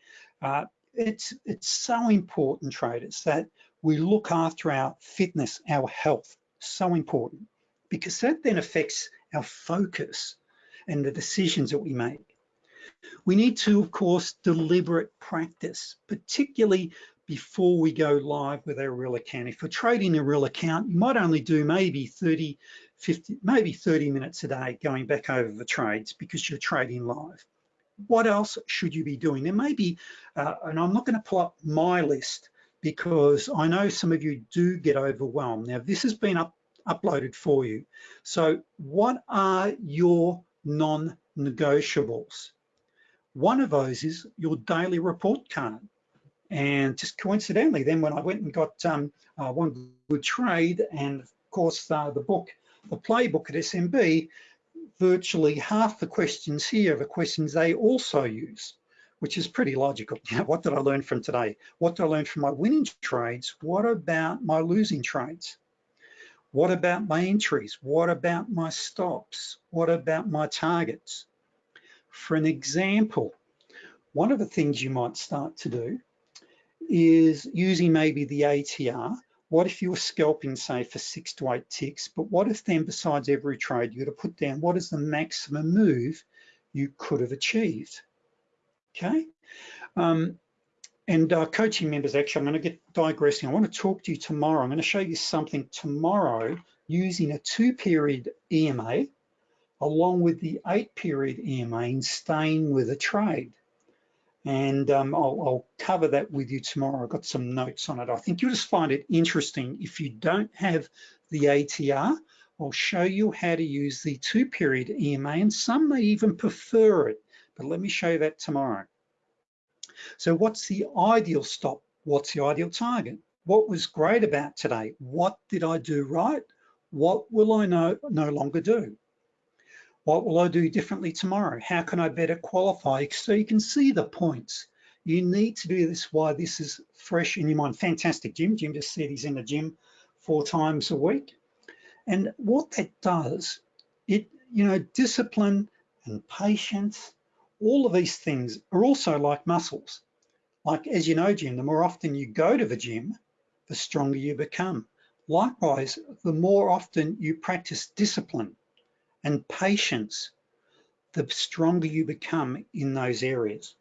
Speaker 1: Uh, it's, it's so important, traders, that we look after our fitness, our health, so important, because that then affects our focus and the decisions that we make. We need to, of course, deliberate practice, particularly before we go live with our real account. If you're trading a real account, you might only do maybe 30, 50, maybe 30 minutes a day going back over the trades because you're trading live. What else should you be doing? There may be, uh, and I'm not gonna pull up my list because I know some of you do get overwhelmed. Now this has been up, uploaded for you. So what are your non-negotiables? One of those is your daily report card. And just coincidentally, then when I went and got um, uh, one good trade and of course uh, the book, the playbook at SMB, virtually half the questions here are the questions they also use, which is pretty logical. [laughs] What did I learn from today? What did I learn from my winning trades? What about my losing trades? What about my entries? What about my stops? What about my targets? For an example, one of the things you might start to do is using maybe the ATR. What if you were scalping, say, for six to eight ticks, but what if then besides every trade, you were to put down what is the maximum move you could have achieved, okay? Um, and uh, coaching members, actually, I'm gonna get digressing. I wanna talk to you tomorrow. I'm gonna show you something tomorrow using a two period EMA along with the eight period EMA and staying with a trade and um, I'll, I'll, cover that with you tomorrow. I've got some notes on it. I think you'll just find it interesting. If you don't have the ATR, I'll show you how to use the two period EMA and some may even prefer it, but let me show you that tomorrow. So what's the ideal stop? What's the ideal target? What was great about today? What did I do right? What will I no, no longer do? What will I do differently tomorrow? How can I better qualify? So you can see the points. You need to do this while this is fresh in your mind. Fantastic, Jim. Jim just said he's in the gym four times a week. And what that does, it, you know, discipline and patience, all of these things are also like muscles. Like, as you know, Jim, the more often you go to the gym, the stronger you become. Likewise, the more often you practice discipline and patience, the stronger you become in those areas.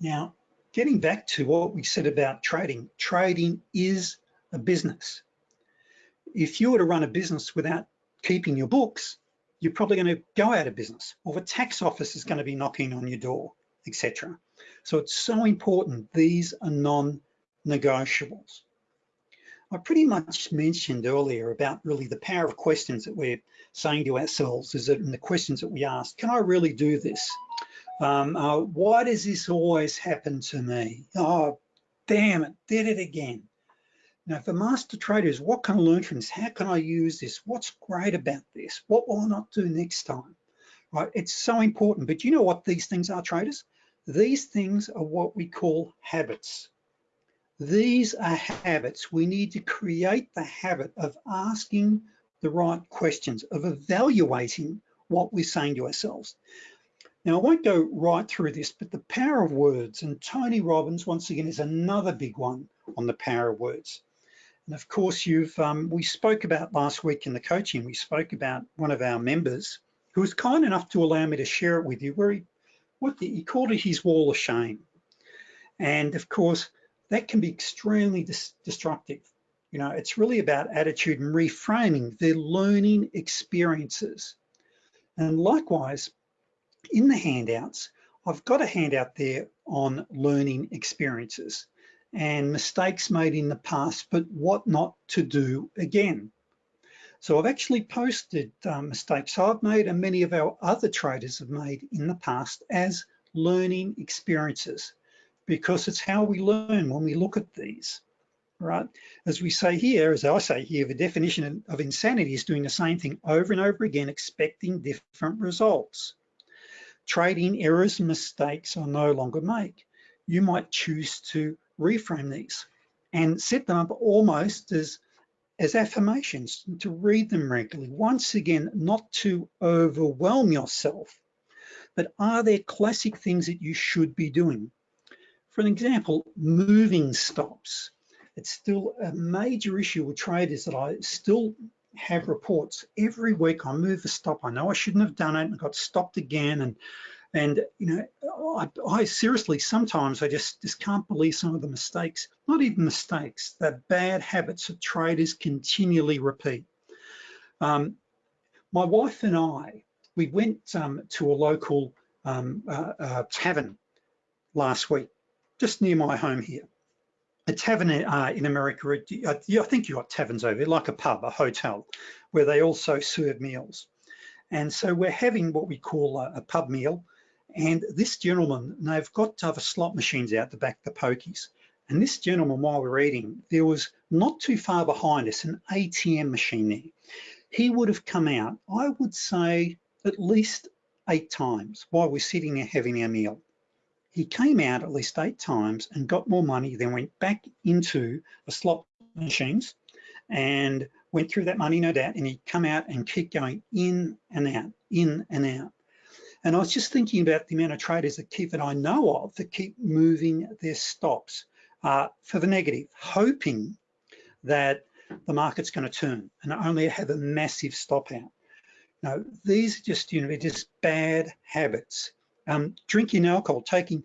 Speaker 1: Now, getting back to what we said about trading, trading is a business. If you were to run a business without keeping your books, you're probably going to go out of business or the tax office is going to be knocking on your door, etc. So it's so important. These are non-negotiables. I pretty much mentioned earlier about really the power of questions that we're saying to ourselves is that in the questions that we ask, can I really do this? Um, uh, why does this always happen to me? Oh, damn it, did it again. Now, for master traders, what can I learn from this? How can I use this? What's great about this? What will I not do next time? Right, it's so important, but you know what these things are, traders? These things are what we call habits. These are habits. We need to create the habit of asking the right questions, of evaluating what we're saying to ourselves. Now, I won't go right through this, but the power of words, and Tony Robbins, once again, is another big one on the power of words. And of course, you've um, we spoke about last week in the coaching, we spoke about one of our members who was kind enough to allow me to share it with you, where he, what the, he called it his wall of shame. And of course, that can be extremely dis destructive. You know, it's really about attitude and reframing the learning experiences. And likewise, in the handouts, I've got a handout there on learning experiences and mistakes made in the past, but what not to do again. So I've actually posted um, mistakes I've made and many of our other traders have made in the past as learning experiences because it's how we learn when we look at these, right? As we say here, as I say here, the definition of insanity is doing the same thing over and over again, expecting different results. Trading errors and mistakes are no longer made. You might choose to reframe these and set them up almost as, as affirmations, to read them regularly. Once again, not to overwhelm yourself, but are there classic things that you should be doing? For an example, moving stops. It's still a major issue with traders that I still have reports every week. I move a stop. I know I shouldn't have done it and got stopped again. And and you know, I, I, seriously sometimes I just just can't believe some of the mistakes. Not even mistakes. The bad habits that traders continually repeat. Um, my wife and I, we went um, to a local um, uh, uh, tavern last week just near my home here. A tavern uh, in America, I think you got taverns over there, like a pub, a hotel, where they also serve meals. And so we're having what we call a, a pub meal. And this gentleman, they've got other slot machines out the back, the pokies. And this gentleman, while we're eating, there was not too far behind us, an ATM machine there. He would have come out, I would say, at least eight times while we're sitting there having our meal he came out at least eight times and got more money, then went back into the slot machines and went through that money, no doubt, and he'd come out and keep going in and out, in and out. And I was just thinking about the amount of traders that keep that I know of that keep moving their stops uh, for the negative, hoping that the market's going to turn and only have a massive stop out. Now, these are just, you know, just bad habits um, drinking alcohol, taking,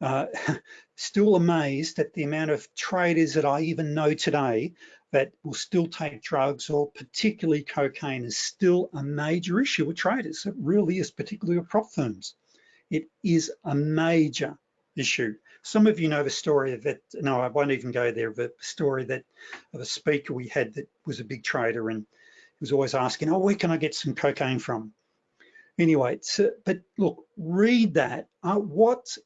Speaker 1: uh, [laughs] still amazed at the amount of traders that I even know today that will still take drugs or particularly cocaine is still a major issue with traders. It really is, particularly with prop firms. It is a major issue. Some of you know the story of it. No, I won't even go there. The story that of a speaker we had that was a big trader and he was always asking, oh, where can I get some cocaine from? Anyway, so, but look, read that. Uh, what,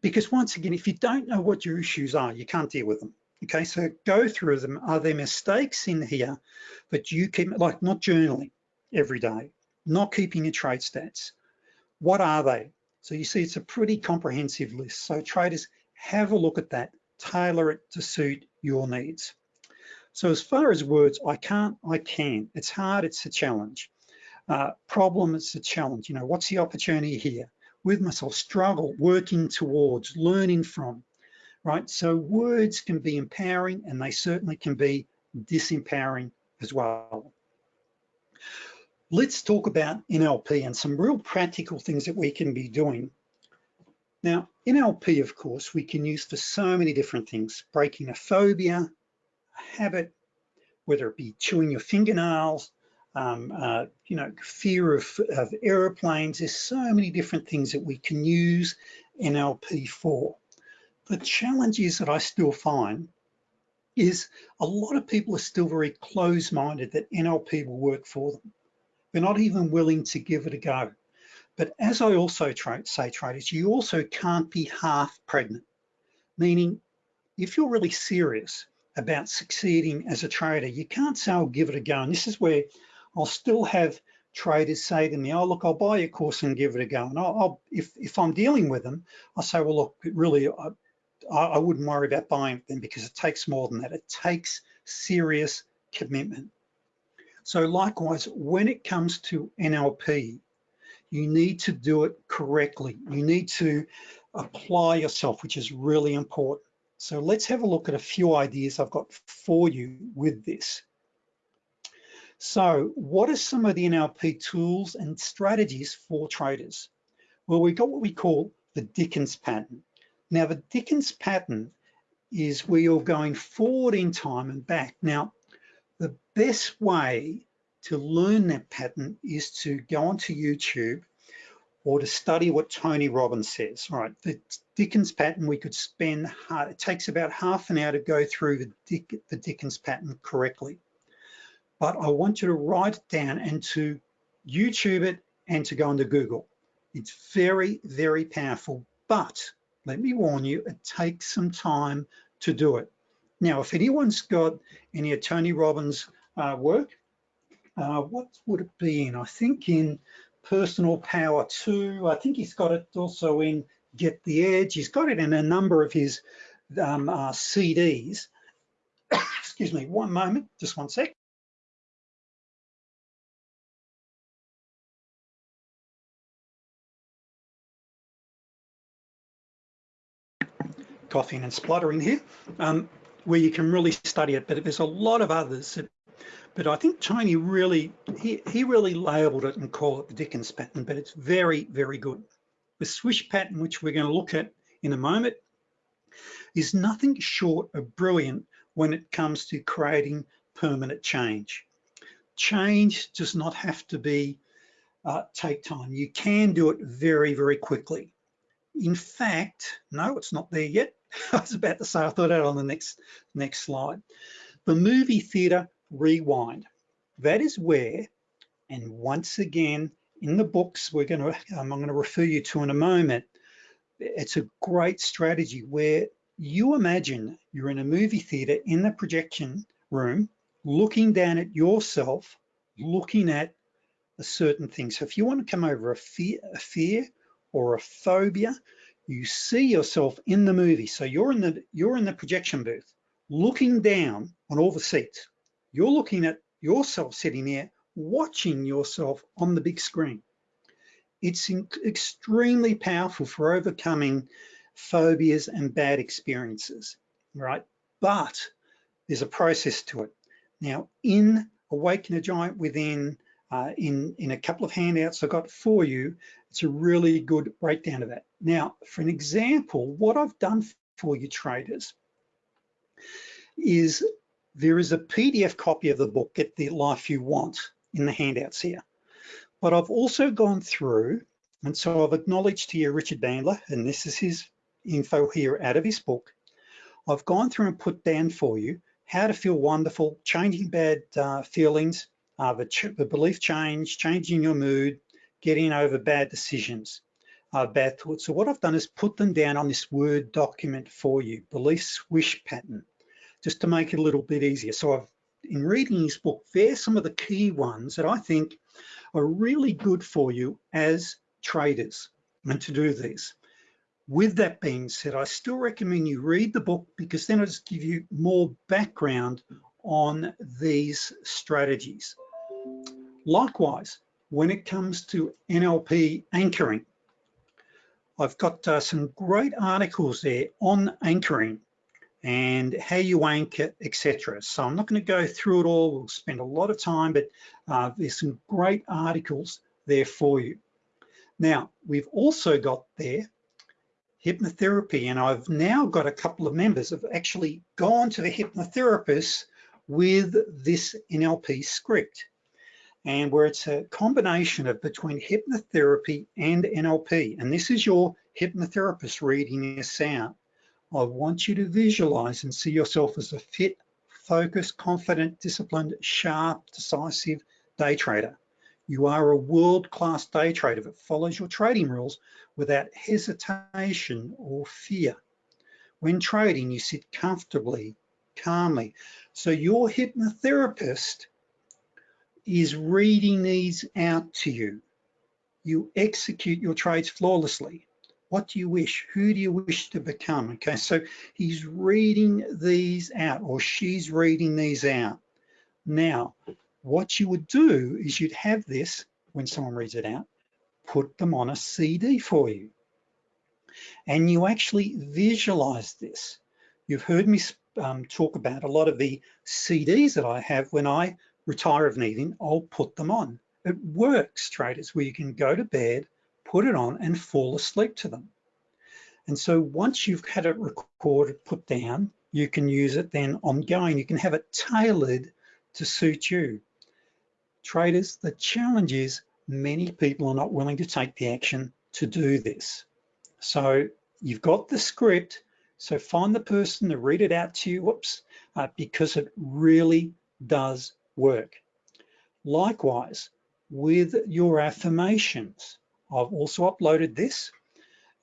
Speaker 1: because once again, if you don't know what your issues are, you can't deal with them. Okay, so go through them. Are there mistakes in here that you keep, like not journaling every day, not keeping your trade stats? What are they? So you see, it's a pretty comprehensive list. So traders, have a look at that, tailor it to suit your needs. So as far as words, I can't, I can. It's hard, it's a challenge. Uh, problem, it's a challenge. You know, what's the opportunity here? With myself, struggle, working towards, learning from, right? So words can be empowering and they certainly can be disempowering as well. Let's talk about NLP and some real practical things that we can be doing. Now, NLP, of course, we can use for so many different things, breaking a phobia, a habit, whether it be chewing your fingernails, um, uh, you know, fear of, of airplanes. There's so many different things that we can use NLP for. The challenges that I still find is a lot of people are still very close-minded that NLP will work for them. They're not even willing to give it a go. But as I also say traders, you also can't be half pregnant, meaning if you're really serious about succeeding as a trader, you can't say, I'll give it a go. And this is where I'll still have traders say to me, oh, look, I'll buy a course and give it a go. And I'll, I'll if, if I'm dealing with them, I'll say, well, look, really, I, I wouldn't worry about buying them because it takes more than that. It takes serious commitment. So likewise, when it comes to NLP, you need to do it correctly. You need to apply yourself, which is really important. So let's have a look at a few ideas I've got for you with this. So what are some of the NLP tools and strategies for traders? Well, we've got what we call the Dickens pattern. Now, the Dickens pattern is where you're going forward in time and back. Now, the best way to learn that pattern is to go onto YouTube or to study what Tony Robbins says. All right, the Dickens pattern, we could spend, it takes about half an hour to go through the, Dick, the Dickens pattern correctly. But I want you to write it down and to YouTube it and to go into Google. It's very, very powerful, but let me warn you, it takes some time to do it. Now, if anyone's got any of Tony Robbins' uh, work, uh, what would it be in? I think in Personal Power 2. I think he's got it also in Get the Edge. He's got it in a number of his um, uh, CDs. [coughs] Excuse me, one moment, just one sec. Coughing and spluttering here, um, where you can really study it, but there's a lot of others that but I think Tony really, he, he really labeled it and called it the Dickens pattern, but it's very, very good. The swish pattern, which we're gonna look at in a moment, is nothing short of brilliant when it comes to creating permanent change. Change does not have to be uh, take time. You can do it very, very quickly. In fact, no, it's not there yet. [laughs] I was about to say, I thought that on the next, next slide. The movie theater rewind. That is where, and once again, in the books we're gonna, I'm gonna refer you to in a moment, it's a great strategy where you imagine you're in a movie theater in the projection room, looking down at yourself, looking at a certain thing. So if you want to come over a fear, a fear or a phobia, you see yourself in the movie. So you're in the you're in the projection booth, looking down on all the seats. You're looking at yourself sitting there, watching yourself on the big screen. It's extremely powerful for overcoming phobias and bad experiences, right? But there's a process to it. Now, in Awaken a Giant Within, uh, in, in a couple of handouts I've got for you, it's a really good breakdown of that. Now, for an example, what I've done for you traders is there is a PDF copy of the book, Get the Life You Want, in the handouts here. But I've also gone through, and so I've acknowledged here Richard Bandler, and this is his info here out of his book. I've gone through and put down for you how to feel wonderful, changing bad uh, feelings, uh, the, the, belief change, changing your mood, getting over bad decisions, uh, bad thoughts. So what I've done is put them down on this Word document for you, belief swish pattern just to make it a little bit easier. So I've, in reading this book, there's some of the key ones that I think are really good for you as traders and to do these. With that being said, I still recommend you read the book because then it'll just give you more background on these strategies. Likewise, when it comes to NLP anchoring, I've got uh, some great articles there on anchoring and how you anchor, etc. So I'm not going to go through it all. We'll spend a lot of time, but uh, there's some great articles there for you. Now, we've also got there hypnotherapy, and I've now got a couple of members have actually gone to the hypnotherapist with this NLP script and where it's a combination of between hypnotherapy and NLP. And this is your hypnotherapist reading this out. I want you to visualize and see yourself as a fit, focused, confident, disciplined, sharp, decisive day trader. You are a world-class day trader that follows your trading rules without hesitation or fear. When trading, you sit comfortably, calmly. So your hypnotherapist is reading these out to you. You execute your trades flawlessly. What do you wish? Who do you wish to become? Okay, so he's reading these out or she's reading these out. Now, what you would do is you'd have this, when someone reads it out, put them on a CD for you. And you actually visualize this. You've heard me um, talk about a lot of the CDs that I have when I retire of an evening, I'll put them on. It works, traders, where you can go to bed, put it on and fall asleep to them. And so once you've had it recorded, put down, you can use it then ongoing. You can have it tailored to suit you. Traders, the challenge is many people are not willing to take the action to do this. So you've got the script, so find the person to read it out to you, whoops, uh, because it really does work. Likewise, with your affirmations, I've also uploaded this.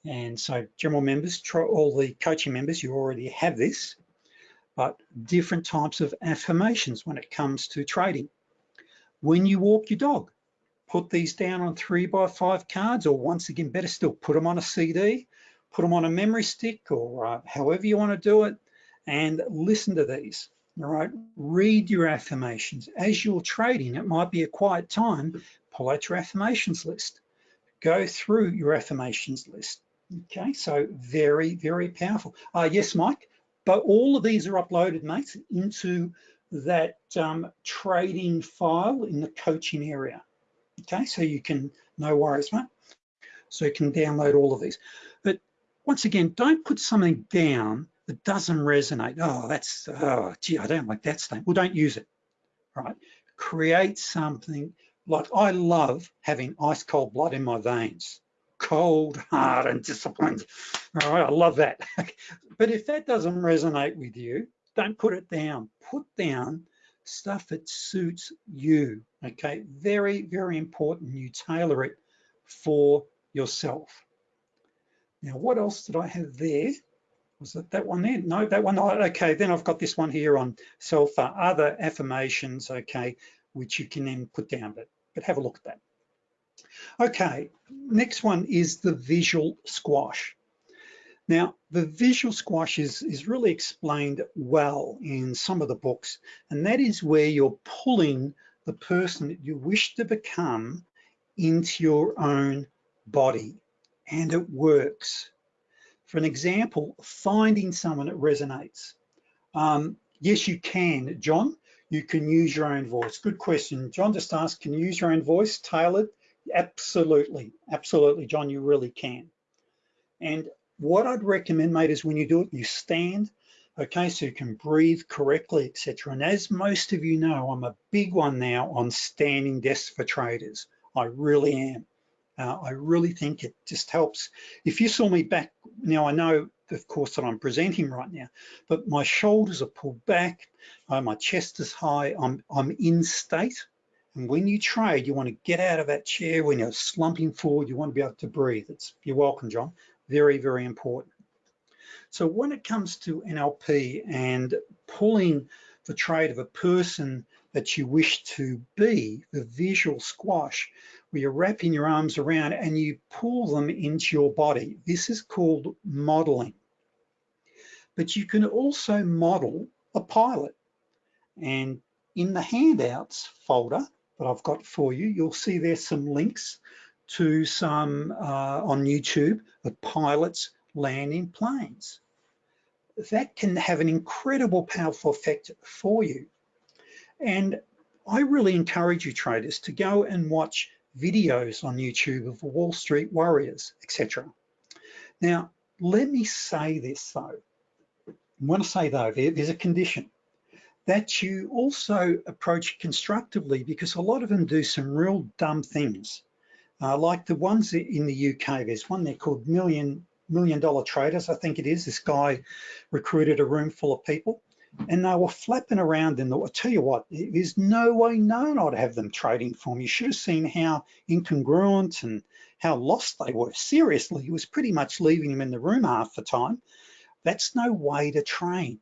Speaker 1: And so general members, all the coaching members, you already have this, but different types of affirmations when it comes to trading. When you walk your dog, put these down on three by five cards, or once again, better still, put them on a CD, put them on a memory stick, or uh, however you wanna do it, and listen to these all right? Read your affirmations. As you're trading, it might be a quiet time, pull out your affirmations list. Go through your affirmations list. Okay, so very, very powerful. Uh, yes, Mike, but all of these are uploaded, mates, into that um, trading file in the coaching area. Okay, so you can, no worries, mate. So you can download all of these. But once again, don't put something down that doesn't resonate, oh, that's, oh, gee, I don't like that statement. Well, don't use it, right? Create something like I love having ice cold blood in my veins, cold, hard, and disciplined. All right, I love that. [laughs] but if that doesn't resonate with you, don't put it down. Put down stuff that suits you, okay? Very, very important you tailor it for yourself. Now, what else did I have there? Was it that one there? No, that one. Oh, okay, then I've got this one here on self, other affirmations, okay, which you can then put down, but, but have a look at that. Okay, next one is the visual squash. Now, the visual squash is, is really explained well in some of the books, and that is where you're pulling the person that you wish to become into your own body, and it works. For an example, finding someone that resonates. Um, yes, you can, John. You can use your own voice. Good question. John just asked, can you use your own voice tailored? Absolutely, absolutely, John, you really can. And what I'd recommend, mate, is when you do it, you stand, okay, so you can breathe correctly, etc. And as most of you know, I'm a big one now on standing desks for traders. I really am. Uh, I really think it just helps. If you saw me back, now I know, of course, that I'm presenting right now, but my shoulders are pulled back, uh, my chest is high, I'm, I'm in state. And when you trade, you want to get out of that chair. When you're slumping forward, you want to be able to breathe. It's, you're welcome, John. Very, very important. So when it comes to NLP and pulling the trade of a person that you wish to be, the visual squash, where you're wrapping your arms around and you pull them into your body. This is called modeling. But you can also model a pilot. And in the handouts folder that I've got for you, you'll see there's some links to some uh, on YouTube of pilots landing planes. That can have an incredible powerful effect for you. And I really encourage you traders to go and watch videos on YouTube of Wall Street warriors, etc. Now, let me say this though. I want to say though, there's a condition that you also approach constructively because a lot of them do some real dumb things. Uh, like the ones in the UK, there's one there called Million Million Dollar Traders, I think it is. This guy recruited a room full of people and they were flapping around in the, I tell you what, there's no way known I'd have them trading for me. You should have seen how incongruent and how lost they were. Seriously, he was pretty much leaving them in the room half the time. That's no way to train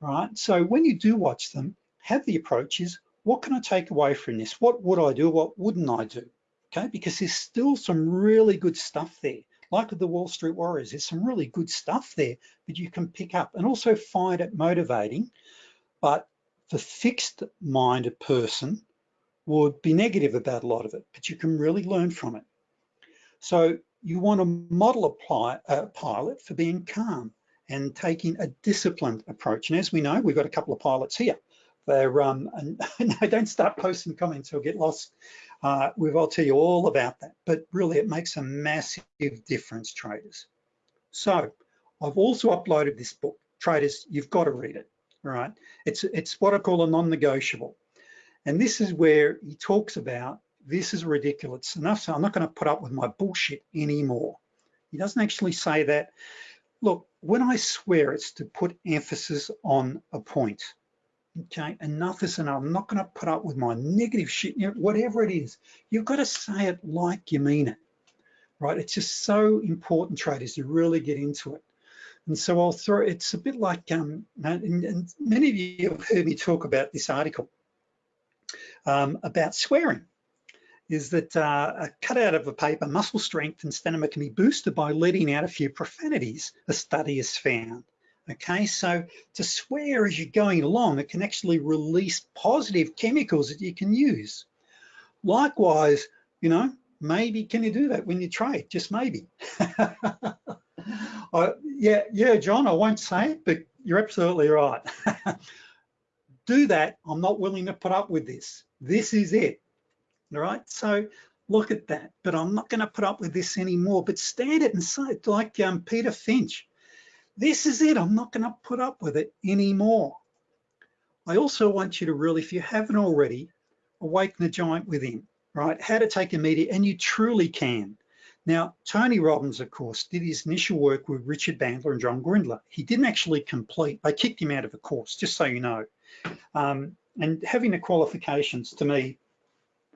Speaker 1: right? So when you do watch them, have the approach is, what can I take away from this? What would I do? What wouldn't I do? Okay, because there's still some really good stuff there. Like the Wall Street Warriors, there's some really good stuff there that you can pick up and also find it motivating. But the fixed minded person would be negative about a lot of it, but you can really learn from it. So you want to model a pilot for being calm and taking a disciplined approach. And as we know, we've got a couple of pilots here. They're, um, [laughs] and [laughs] no, don't start posting comments or get lost. Uh, I'll tell you all about that, but really it makes a massive difference, traders. So I've also uploaded this book. Traders, you've got to read it, all right? It's, it's what I call a non-negotiable. And this is where he talks about, this is ridiculous enough, so I'm not gonna put up with my bullshit anymore. He doesn't actually say that. Look, when I swear, it's to put emphasis on a point. Okay, enough is enough. I'm not going to put up with my negative shit, whatever it is. You've got to say it like you mean it, right? It's just so important, traders, to really get into it. And so I'll throw, it's a bit like, um, and, and many of you have heard me talk about this article um, about swearing is that uh, a cutout of a paper, muscle strength and stamina can be boosted by letting out a few profanities, a study has found. Okay, so to swear as you're going along, it can actually release positive chemicals that you can use. Likewise, you know, maybe can you do that when you trade? Just maybe. [laughs] yeah, yeah, John, I won't say it, but you're absolutely right. [laughs] do that. I'm not willing to put up with this. This is it all right? So look at that, but I'm not gonna put up with this anymore, but stand it and say it like um, Peter Finch. This is it, I'm not gonna put up with it anymore. I also want you to really, if you haven't already, awaken the giant within, right? How to take a media, and you truly can. Now, Tony Robbins, of course, did his initial work with Richard Bandler and John Grinder. He didn't actually complete, they kicked him out of the course, just so you know. Um, and having the qualifications to me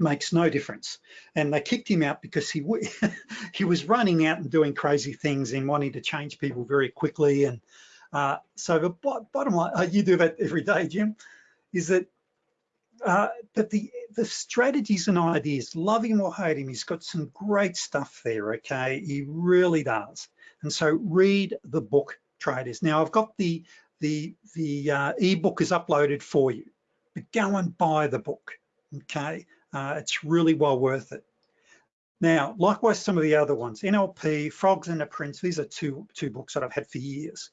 Speaker 1: makes no difference. And they kicked him out because he [laughs] he was running out and doing crazy things and wanting to change people very quickly. And uh, so the bottom line, uh, you do that every day, Jim, is that uh, the the strategies and ideas, love him or hate him, he's got some great stuff there. Okay, he really does. And so read the book, traders. Now I've got the the the uh, ebook is uploaded for you, but go and buy the book. Okay, uh, it's really well worth it. Now, likewise, some of the other ones, NLP, Frogs and the Prince, these are two, two books that I've had for years.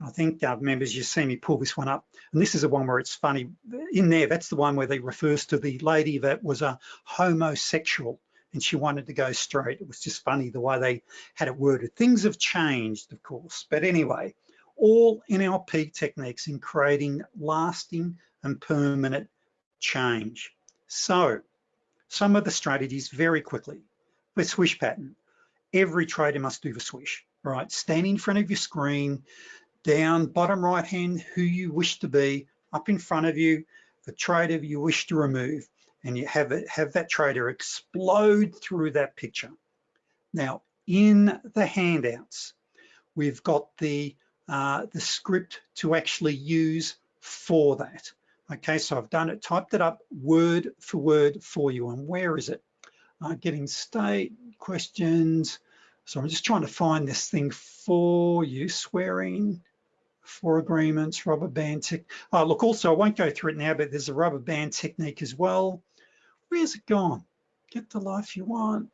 Speaker 1: I think uh, members, you see me pull this one up. And this is the one where it's funny. In there, that's the one where they refers to the lady that was a homosexual and she wanted to go straight. It was just funny the way they had it worded. Things have changed, of course. But anyway, all NLP techniques in creating lasting and permanent change. So some of the strategies very quickly. The swish pattern. Every trader must do the swish, right? Stand in front of your screen, down bottom right hand, who you wish to be, up in front of you, the trader you wish to remove, and you have, it, have that trader explode through that picture. Now, in the handouts, we've got the, uh, the script to actually use for that. Okay, so I've done it, typed it up word for word for you. And where is it? Uh, getting state questions. So I'm just trying to find this thing for you, swearing, for agreements, rubber band tech. Oh, look, also, I won't go through it now, but there's a rubber band technique as well. Where's it gone? Get the life you want.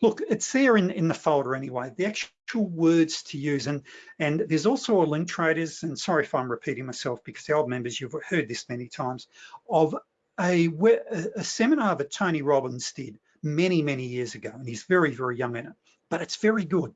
Speaker 1: look, it's there in, in the folder anyway, the actual words to use. And, and there's also a link traders, and sorry if I'm repeating myself because the old members, you've heard this many times, of a, a seminar that Tony Robbins did many, many years ago. And he's very, very young in it, but it's very good,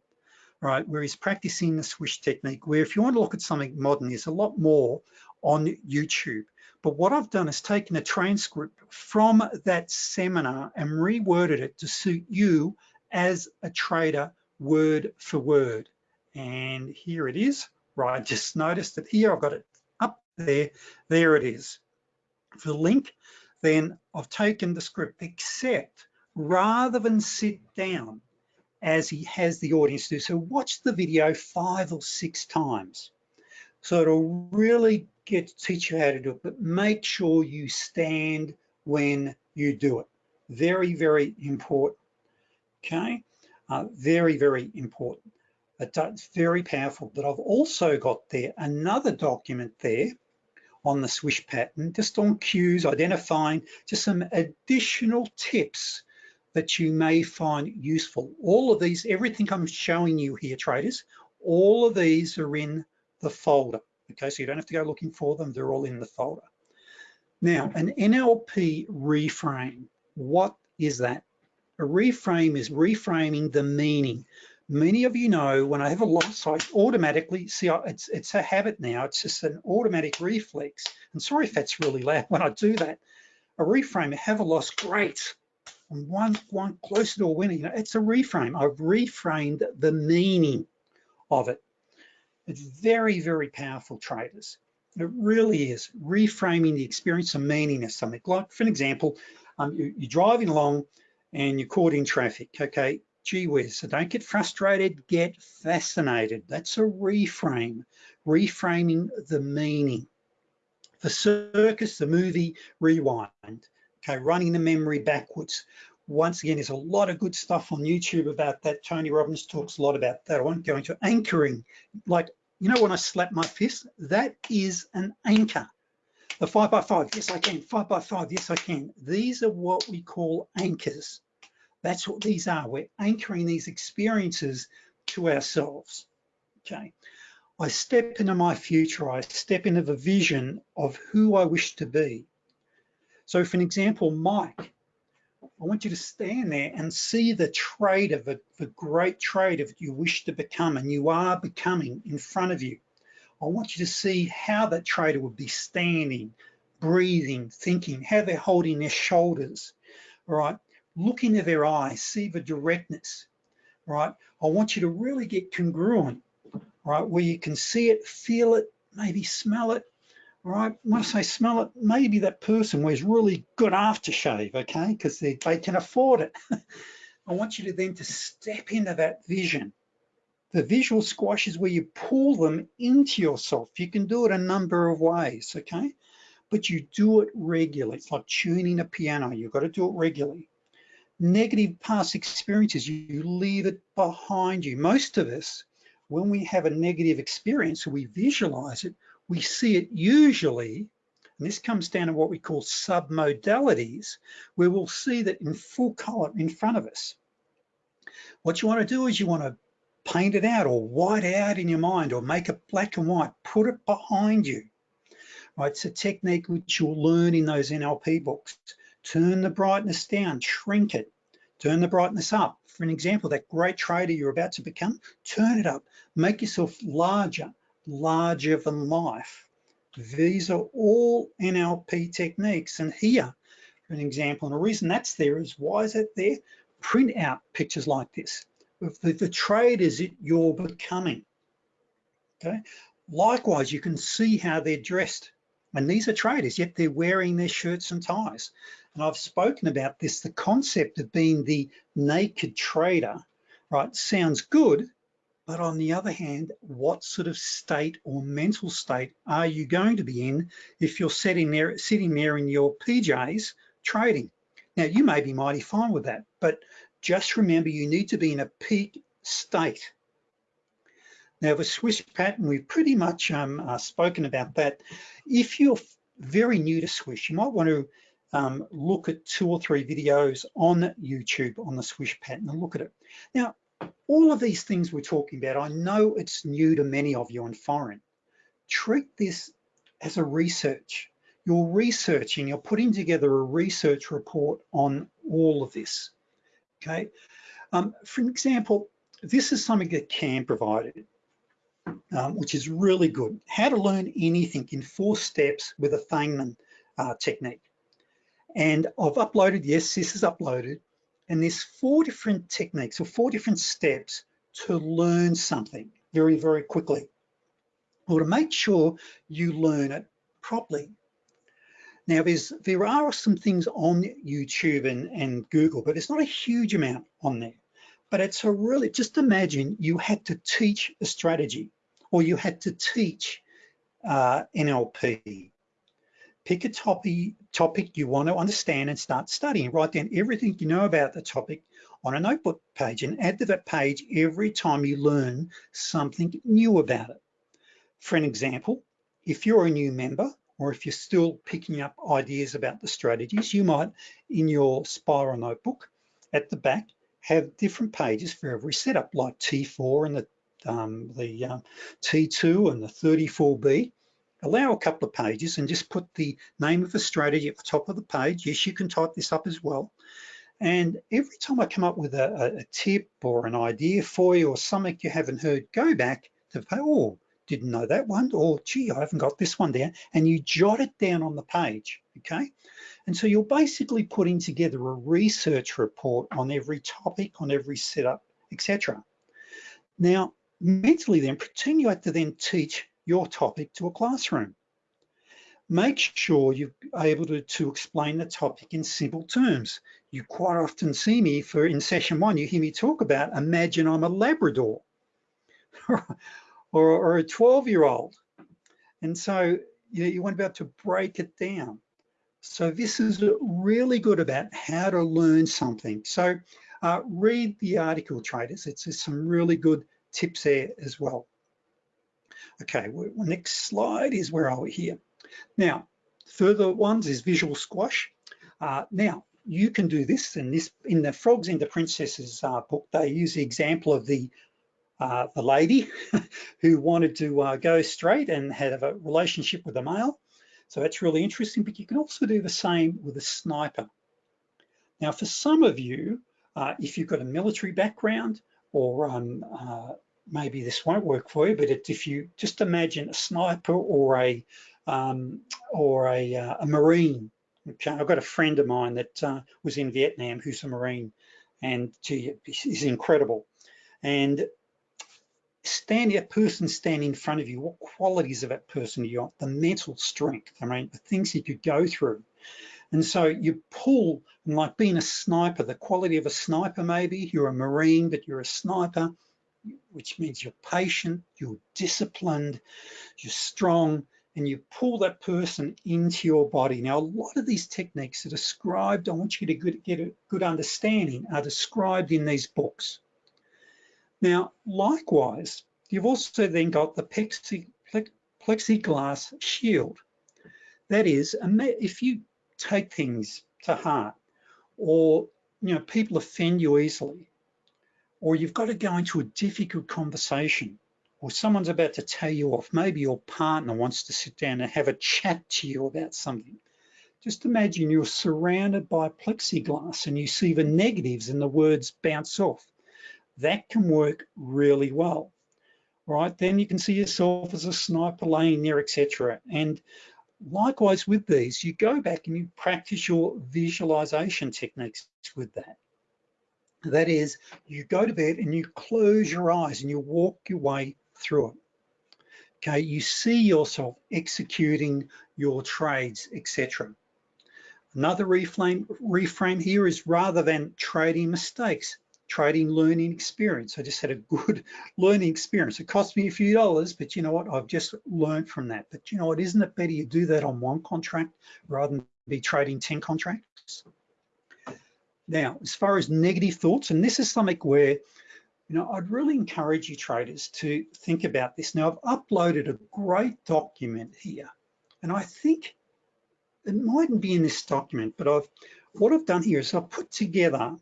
Speaker 1: right? Where he's practicing the swish technique, where if you want to look at something modern, there's a lot more on YouTube. But what I've done is taken a transcript from that seminar and reworded it to suit you as a trader word for word. And here it is, right? Just noticed that here I've got it up there, there it is. For the link, then I've taken the script, except rather than sit down as he has the audience do, so watch the video five or six times. So it'll really get to teach you how to do it, but make sure you stand when you do it. Very, very important, okay? Uh, very, very important. It's very powerful, but I've also got there another document there on the swish pattern, just on cues, identifying just some additional tips that you may find useful. All of these, everything I'm showing you here, traders, all of these are in the folder. Okay, so you don't have to go looking for them, they're all in the folder. Now, an NLP reframe, what is that? A reframe is reframing the meaning. Many of you know when I have a loss, I automatically, see, it's, it's a habit now, it's just an automatic reflex. And sorry if that's really loud [laughs] when I do that. A reframe, I have a loss, great. I'm one, one closer to a winning. You know, it's a reframe. I've reframed the meaning of it. It's very, very powerful traders. It really is reframing the experience of meaning of something. Like for an example, um, you, you're driving along and you're caught in traffic, okay? Gee whiz, so don't get frustrated, get fascinated. That's a reframe, reframing the meaning. The circus, the movie, rewind, okay, running the memory backwards. Once again, there's a lot of good stuff on YouTube about that. Tony Robbins talks a lot about that. I won't go into anchoring, like you know when I slap my fist, that is an anchor. The five by five, yes I can, five by five, yes I can. These are what we call anchors. That's what these are. We're anchoring these experiences to ourselves, okay? I step into my future, I step into the vision of who I wish to be. So for an example, Mike, I want you to stand there and see the trader, the, the great trader that you wish to become and you are becoming in front of you. I want you to see how that trader would be standing, breathing, thinking, how they're holding their shoulders, right? Look into their eyes, see the directness, right? I want you to really get congruent, right? Where you can see it, feel it, maybe smell it, right? When I say smell it, maybe that person wears really good aftershave, okay? Because they, they can afford it. [laughs] I want you to then to step into that vision. The visual squash is where you pull them into yourself. You can do it a number of ways, okay? But you do it regularly. It's like tuning a piano. You've got to do it regularly. Negative past experiences, you leave it behind you. Most of us, when we have a negative experience, we visualize it, we see it usually, and this comes down to what we call submodalities, where we'll see that in full color in front of us. What you wanna do is you wanna paint it out or white out in your mind or make it black and white, put it behind you. Right, it's a technique which you'll learn in those NLP books. Turn the brightness down, shrink it, turn the brightness up. For an example, that great trader you're about to become, turn it up, make yourself larger, larger than life. These are all NLP techniques. And here, for an example, and the reason that's there is why is it there? Print out pictures like this. The, the you're becoming, okay? Likewise, you can see how they're dressed. And these are traders, yet they're wearing their shirts and ties. And I've spoken about this, the concept of being the naked trader, right? Sounds good, but on the other hand, what sort of state or mental state are you going to be in if you're sitting there, sitting there in your PJs trading? Now, you may be mighty fine with that, but just remember you need to be in a peak state. Now, the swish pattern, we've pretty much um, uh, spoken about that. If you're very new to swish, you might want to um, look at two or three videos on YouTube on the swish pattern and look at it. Now, all of these things we're talking about, I know it's new to many of you and foreign. Treat this as a research. You're researching, you're putting together a research report on all of this, okay? Um, for example, this is something that CAM provided, um, which is really good. How to learn anything in four steps with a Feynman uh, technique. And I've uploaded, yes, this is uploaded, and there's four different techniques or four different steps to learn something very, very quickly. Or to make sure you learn it properly. Now, there's, there are some things on YouTube and, and Google, but it's not a huge amount on there. But it's a really, just imagine you had to teach a strategy or you had to teach uh, NLP pick a topic, topic you want to understand and start studying. Write down everything you know about the topic on a notebook page and add to that page every time you learn something new about it. For an example, if you're a new member or if you're still picking up ideas about the strategies, you might, in your spiral notebook at the back, have different pages for every setup, like T4 and the, um, the um, T2 and the 34B allow a couple of pages and just put the name of the strategy at the top of the page. Yes, you can type this up as well. And every time I come up with a, a tip or an idea for you or something you haven't heard, go back to, oh, didn't know that one, or gee, I haven't got this one down, and you jot it down on the page, okay? And so you're basically putting together a research report on every topic, on every setup, etc. Now, mentally then, pretend you have to then teach your topic to a classroom. Make sure you're able to, to explain the topic in simple terms. You quite often see me for in session one, you hear me talk about, imagine I'm a Labrador [laughs] or, or a 12 year old. And so you, know, you want to be able to break it down. So this is really good about how to learn something. So uh, read the article traders. It's some really good tips there as well. Okay, well, next slide is where are we here? Now, further ones is visual squash. Uh, now, you can do this and this in the Frogs the Princesses uh, book. They use the example of the uh, the lady [laughs] who wanted to uh, go straight and have a relationship with a male. So that's really interesting, but you can also do the same with a sniper. Now, for some of you, uh, if you've got a military background or um, uh, maybe this won't work for you, but it, if you just imagine a sniper or a um, or a, uh, a Marine. Okay, I've got a friend of mine that uh, was in Vietnam who's a Marine, and gee, he's incredible. And stand that person standing in front of you, what qualities of that person you got, the mental strength, I mean, the things he could go through. And so you pull, like being a sniper, the quality of a sniper maybe, you're a Marine, but you're a sniper, which means you're patient, you're disciplined, you're strong, and you pull that person into your body. Now, a lot of these techniques are described, I want you to get a good understanding, are described in these books. Now, likewise, you've also then got the plexi, plexiglass shield. That is, if you take things to heart or you know people offend you easily or you've got to go into a difficult conversation or someone's about to tell you off, maybe your partner wants to sit down and have a chat to you about something. Just imagine you're surrounded by plexiglass and you see the negatives and the words bounce off. That can work really well, right? Then you can see yourself as a sniper laying there, etc. And likewise with these, you go back and you practice your visualization techniques with that. That is, you go to bed and you close your eyes and you walk your way through it. Okay, you see yourself executing your trades, etc. Another reframe, reframe here is rather than trading mistakes, trading learning experience. I just had a good [laughs] learning experience. It cost me a few dollars, but you know what? I've just learned from that. But you know what? Isn't it better you do that on one contract rather than be trading 10 contracts? Now, as far as negative thoughts, and this is something where, you know, I'd really encourage you traders to think about this. Now, I've uploaded a great document here, and I think it mightn't be in this document, but I've what I've done here is I've put together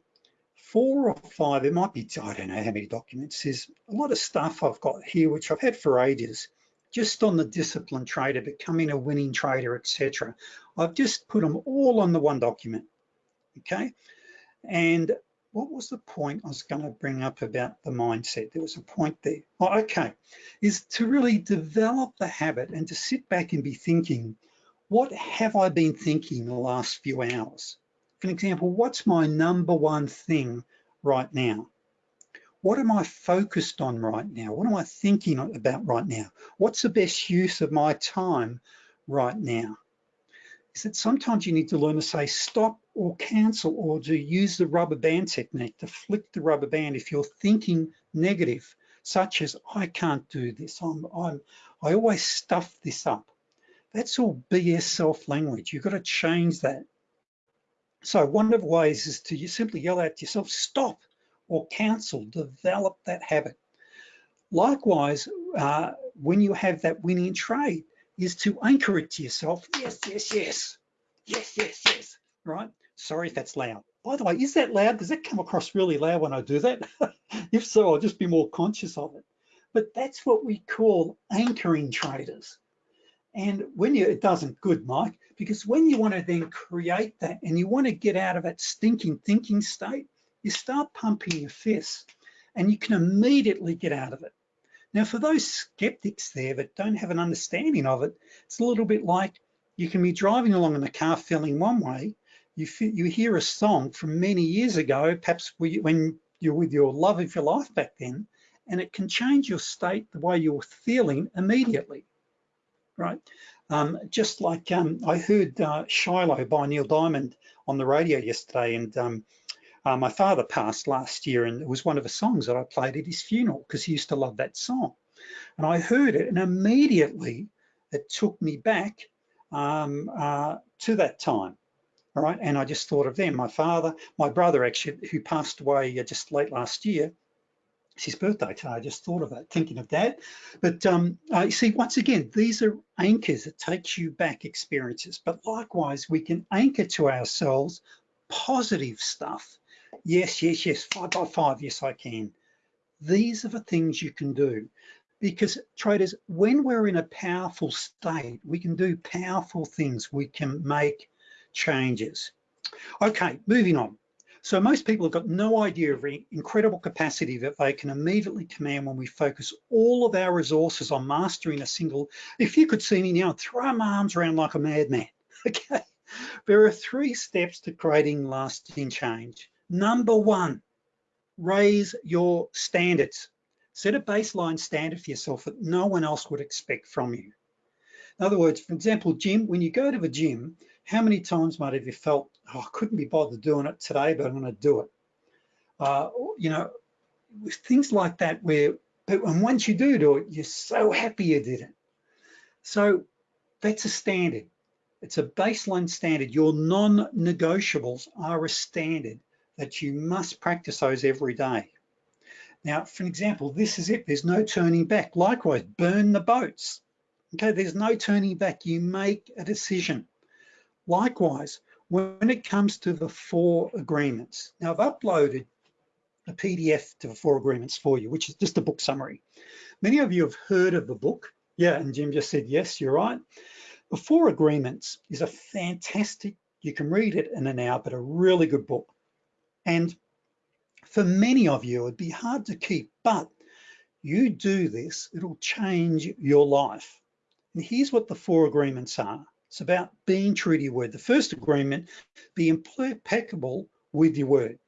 Speaker 1: four or five, it might be, I don't know how many documents, there's a lot of stuff I've got here, which I've had for ages, just on the discipline trader, becoming a winning trader, etc. I've just put them all on the one document, okay? And what was the point I was gonna bring up about the mindset? There was a point there. Oh, okay, is to really develop the habit and to sit back and be thinking, what have I been thinking the last few hours? For example, what's my number one thing right now? What am I focused on right now? What am I thinking about right now? What's the best use of my time right now? Is that sometimes you need to learn to say stop or cancel or to use the rubber band technique to flick the rubber band if you're thinking negative, such as I can't do this, I'm, I'm, I always stuff this up. That's all BS self-language. You've got to change that. So one of the ways is to you simply yell at yourself, stop or cancel, develop that habit. Likewise, uh, when you have that winning trade, is to anchor it to yourself. Yes, yes, yes, yes, yes, yes, right? Sorry if that's loud. By the way, is that loud? Does that come across really loud when I do that? [laughs] if so, I'll just be more conscious of it. But that's what we call anchoring traders. And when you, it doesn't good, Mike, because when you want to then create that and you want to get out of that stinking thinking state, you start pumping your fist and you can immediately get out of it. Now, for those skeptics there that don't have an understanding of it, it's a little bit like you can be driving along in the car feeling one way, you, you hear a song from many years ago, perhaps when you're with your love of your life back then, and it can change your state, the way you're feeling immediately right? Um, just like um, I heard uh, Shiloh by Neil Diamond on the radio yesterday, and um, uh, my father passed last year, and it was one of the songs that I played at his funeral because he used to love that song. And I heard it, and immediately it took me back um, uh, to that time. All right, and I just thought of them. My father, my brother actually, who passed away uh, just late last year, it's his birthday today. I just thought of that, thinking of that. But um, uh, you see, once again, these are anchors. that takes you back experiences. But likewise, we can anchor to ourselves positive stuff. Yes, yes, yes, five by five, yes, I can. These are the things you can do. Because traders, when we're in a powerful state, we can do powerful things. We can make changes. Okay, moving on. So most people have got no idea of the incredible capacity that they can immediately command when we focus all of our resources on mastering a single, if you could see me now, throw my arms around like a madman, [laughs] okay? There are three steps to creating lasting change. Number one, raise your standards. Set a baseline standard for yourself that no one else would expect from you. In other words, for example, gym, when you go to the gym, how many times might have you felt, oh, I couldn't be bothered doing it today, but I'm gonna do it. Uh, you know, things like that where, but and once you do do it, you're so happy you did it. So that's a standard. It's a baseline standard. Your non-negotiables are a standard that you must practice those every day. Now, for an example, this is it. There's no turning back. Likewise, burn the boats. Okay, there's no turning back. You make a decision. Likewise, when it comes to the four agreements, now I've uploaded a PDF to the four agreements for you, which is just a book summary. Many of you have heard of the book. Yeah, and Jim just said, yes, you're right. The Four Agreements is a fantastic, you can read it in an hour, but a really good book. And for many of you, it'd be hard to keep, but you do this, it'll change your life. And here's what the four agreements are. It's about being true to your word. The first agreement, be impeccable with your word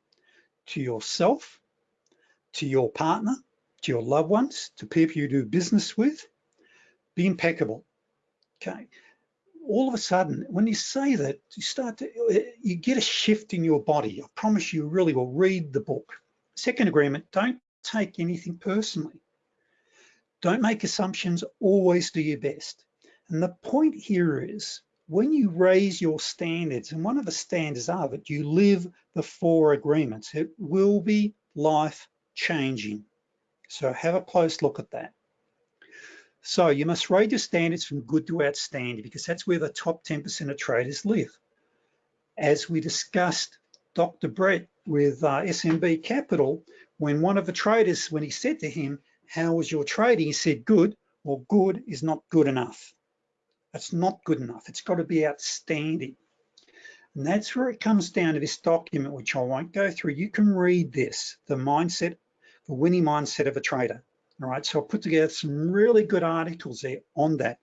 Speaker 1: to yourself, to your partner, to your loved ones, to people you do business with, be impeccable, okay? All of a sudden, when you say that, you start to, you get a shift in your body. I promise you really will read the book. Second agreement, don't take anything personally. Don't make assumptions, always do your best. And the point here is when you raise your standards, and one of the standards are that you live the four agreements, it will be life changing. So have a close look at that. So you must rate your standards from good to outstanding because that's where the top 10% of traders live. As we discussed, Dr. Brett with uh, SMB Capital, when one of the traders, when he said to him, how was your trading? He said, good. Well, good is not good enough. That's not good enough. It's got to be outstanding. And that's where it comes down to this document, which I won't go through. You can read this, the mindset, the winning mindset of a trader. All right, so I put together some really good articles there on that.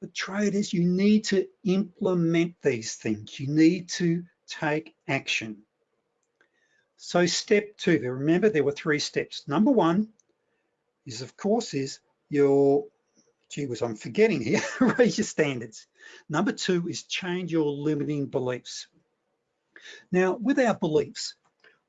Speaker 1: But traders, you need to implement these things. You need to take action. So step two, remember there were three steps. Number one is of course is your, gee whiz, I'm forgetting here, [laughs] raise your standards. Number two is change your limiting beliefs. Now with our beliefs,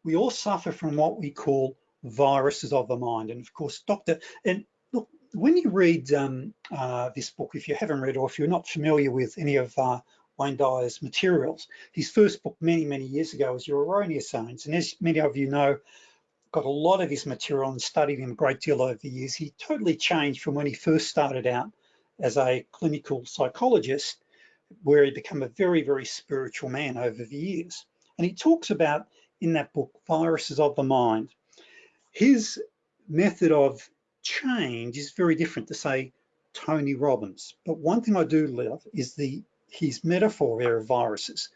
Speaker 1: we all suffer from what we call viruses of the mind. And of course, Dr. And look, when you read um, uh, this book, if you haven't read or if you're not familiar with any of uh, Wayne Dyer's materials, his first book many, many years ago was Your Erroneous Zones. And as many of you know, got a lot of his material and studied him a great deal over the years. He totally changed from when he first started out as a clinical psychologist, where he became a very, very spiritual man over the years. And he talks about in that book, Viruses of the Mind, his method of change is very different to say Tony Robbins. But one thing I do love is the his metaphor there of viruses,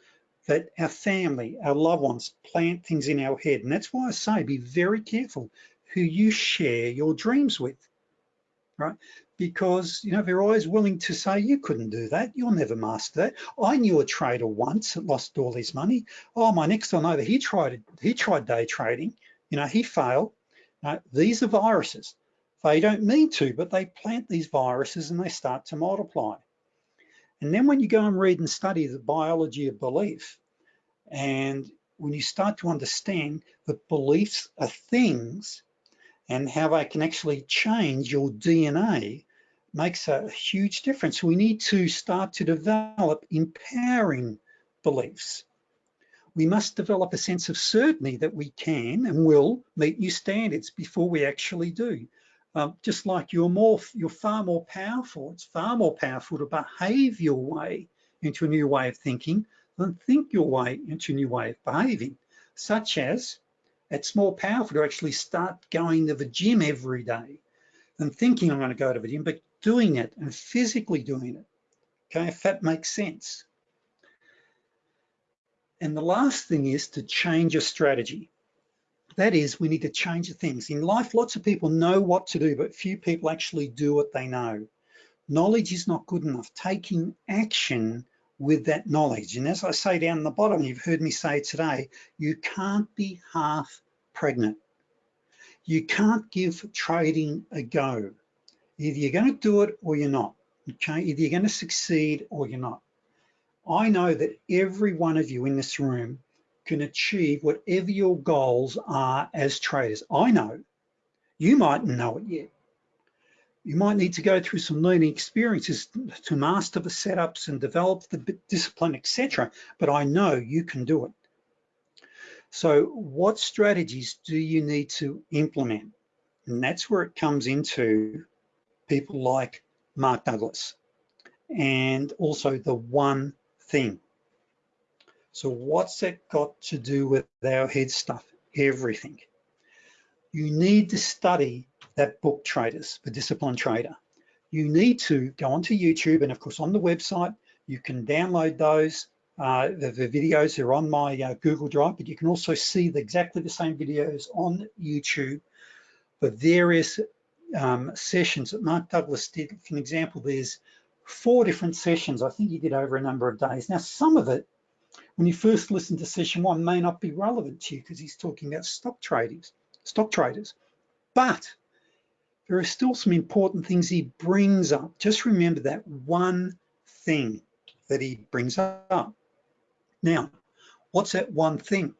Speaker 1: that our family, our loved ones plant things in our head. And that's why I say be very careful who you share your dreams with, right? Because, you know, they're always willing to say, you couldn't do that. You'll never master that. I knew a trader once that lost all his money. Oh, my next door neighbor, he tried, he tried day trading. You know, he failed. Now, these are viruses. They don't mean to, but they plant these viruses and they start to multiply. And then when you go and read and study the biology of belief, and when you start to understand that beliefs are things and how they can actually change your DNA, makes a huge difference. We need to start to develop empowering beliefs we must develop a sense of certainty that we can and will meet new standards before we actually do. Um, just like you're more, you're far more powerful. It's far more powerful to behave your way into a new way of thinking than think your way into a new way of behaving, such as it's more powerful to actually start going to the gym every day than thinking I'm gonna go to the gym, but doing it and physically doing it, okay, if that makes sense. And the last thing is to change your strategy. That is, we need to change things. In life, lots of people know what to do, but few people actually do what they know. Knowledge is not good enough. Taking action with that knowledge. And as I say down the bottom, you've heard me say today, you can't be half pregnant. You can't give trading a go. Either you're gonna do it or you're not, okay? Either you're gonna succeed or you're not. I know that every one of you in this room can achieve whatever your goals are as traders. I know, you mightn't know it yet. You might need to go through some learning experiences to master the setups and develop the discipline, etc. But I know you can do it. So what strategies do you need to implement? And that's where it comes into people like Mark Douglas and also the one thing. So what's that got to do with our head stuff? Everything. You need to study that book Traders, the Disciplined Trader. You need to go onto YouTube and of course on the website, you can download those. Uh, the, the, videos are on my uh, Google Drive, but you can also see the, exactly the same videos on YouTube for various um, sessions that Mark Douglas did. For an example, there's four different sessions. I think he did over a number of days. Now, some of it, when you first listen to session one, may not be relevant to you because he's talking about stock traders, stock traders. But there are still some important things he brings up. Just remember that one thing that he brings up. Now, what's that one thing?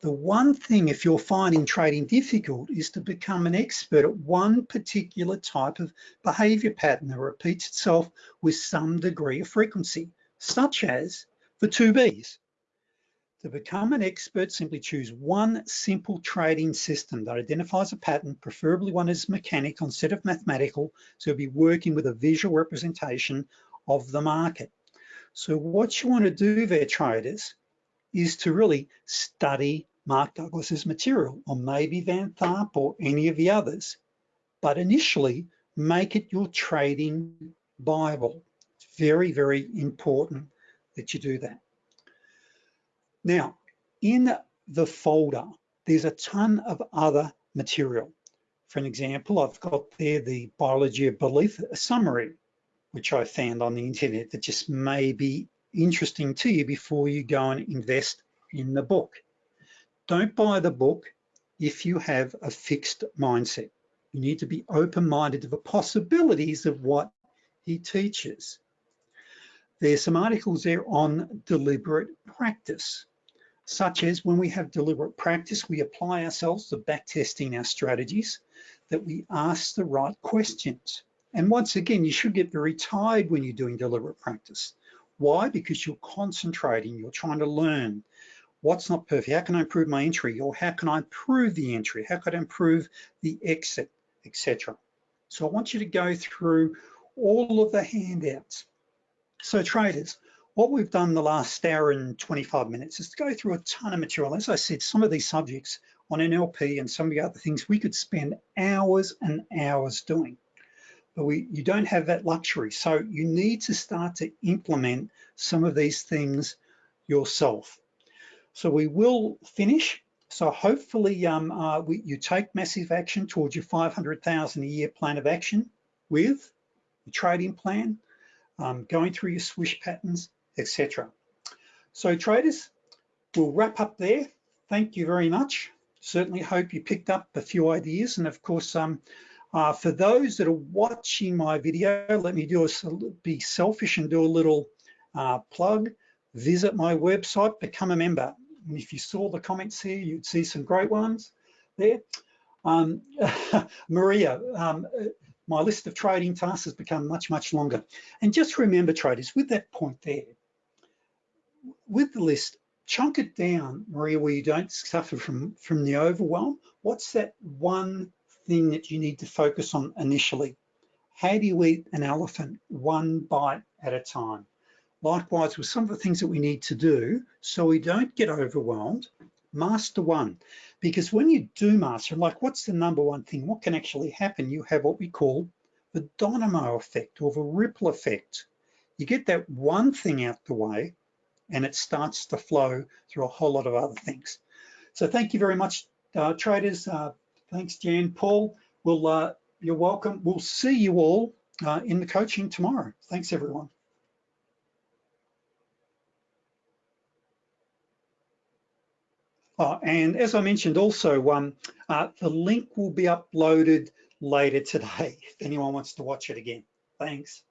Speaker 1: The one thing, if you're finding trading difficult, is to become an expert at one particular type of behavior pattern that repeats itself with some degree of frequency, such as the two Bs. To become an expert, simply choose one simple trading system that identifies a pattern, preferably one is mechanical instead of mathematical, so you'll be working with a visual representation of the market. So what you wanna do there, traders, is to really study Mark Douglas's material, or maybe Van Tharp or any of the others. But initially, make it your trading Bible. It's very, very important that you do that. Now, in the folder, there's a ton of other material. For an example, I've got there the biology of belief, a summary, which I found on the internet that just may be interesting to you before you go and invest in the book. Don't buy the book if you have a fixed mindset. You need to be open-minded to the possibilities of what he teaches. There's some articles there on deliberate practice, such as when we have deliberate practice, we apply ourselves to backtesting our strategies, that we ask the right questions. And once again, you should get very tired when you're doing deliberate practice. Why? Because you're concentrating, you're trying to learn. What's not perfect? How can I improve my entry? Or how can I improve the entry? How could I improve the exit, etc. So I want you to go through all of the handouts. So traders, what we've done the last hour and 25 minutes is to go through a ton of material. As I said, some of these subjects on NLP and some of the other things we could spend hours and hours doing but we, you don't have that luxury. So you need to start to implement some of these things yourself. So we will finish. So hopefully um, uh, we, you take massive action towards your 500,000 a year plan of action with your trading plan, um, going through your swish patterns, etc. So traders, we'll wrap up there. Thank you very much. Certainly hope you picked up a few ideas. And of course, um, uh, for those that are watching my video, let me do a, be selfish and do a little uh, plug. Visit my website, become a member. And if you saw the comments here, you'd see some great ones there. Um, [laughs] Maria, um, my list of trading tasks has become much, much longer. And just remember traders, with that point there, with the list, chunk it down, Maria, where you don't suffer from, from the overwhelm. What's that one thing that you need to focus on initially. How do you eat an elephant one bite at a time? Likewise, with some of the things that we need to do so we don't get overwhelmed, master one. Because when you do master, like what's the number one thing? What can actually happen? You have what we call the domino effect or the ripple effect. You get that one thing out the way and it starts to flow through a whole lot of other things. So thank you very much, uh, traders. Uh, Thanks, Jan. Paul, we'll, uh, you're welcome. We'll see you all uh, in the coaching tomorrow. Thanks, everyone. Oh, and as I mentioned also, um, uh, the link will be uploaded later today [laughs] if anyone wants to watch it again. Thanks.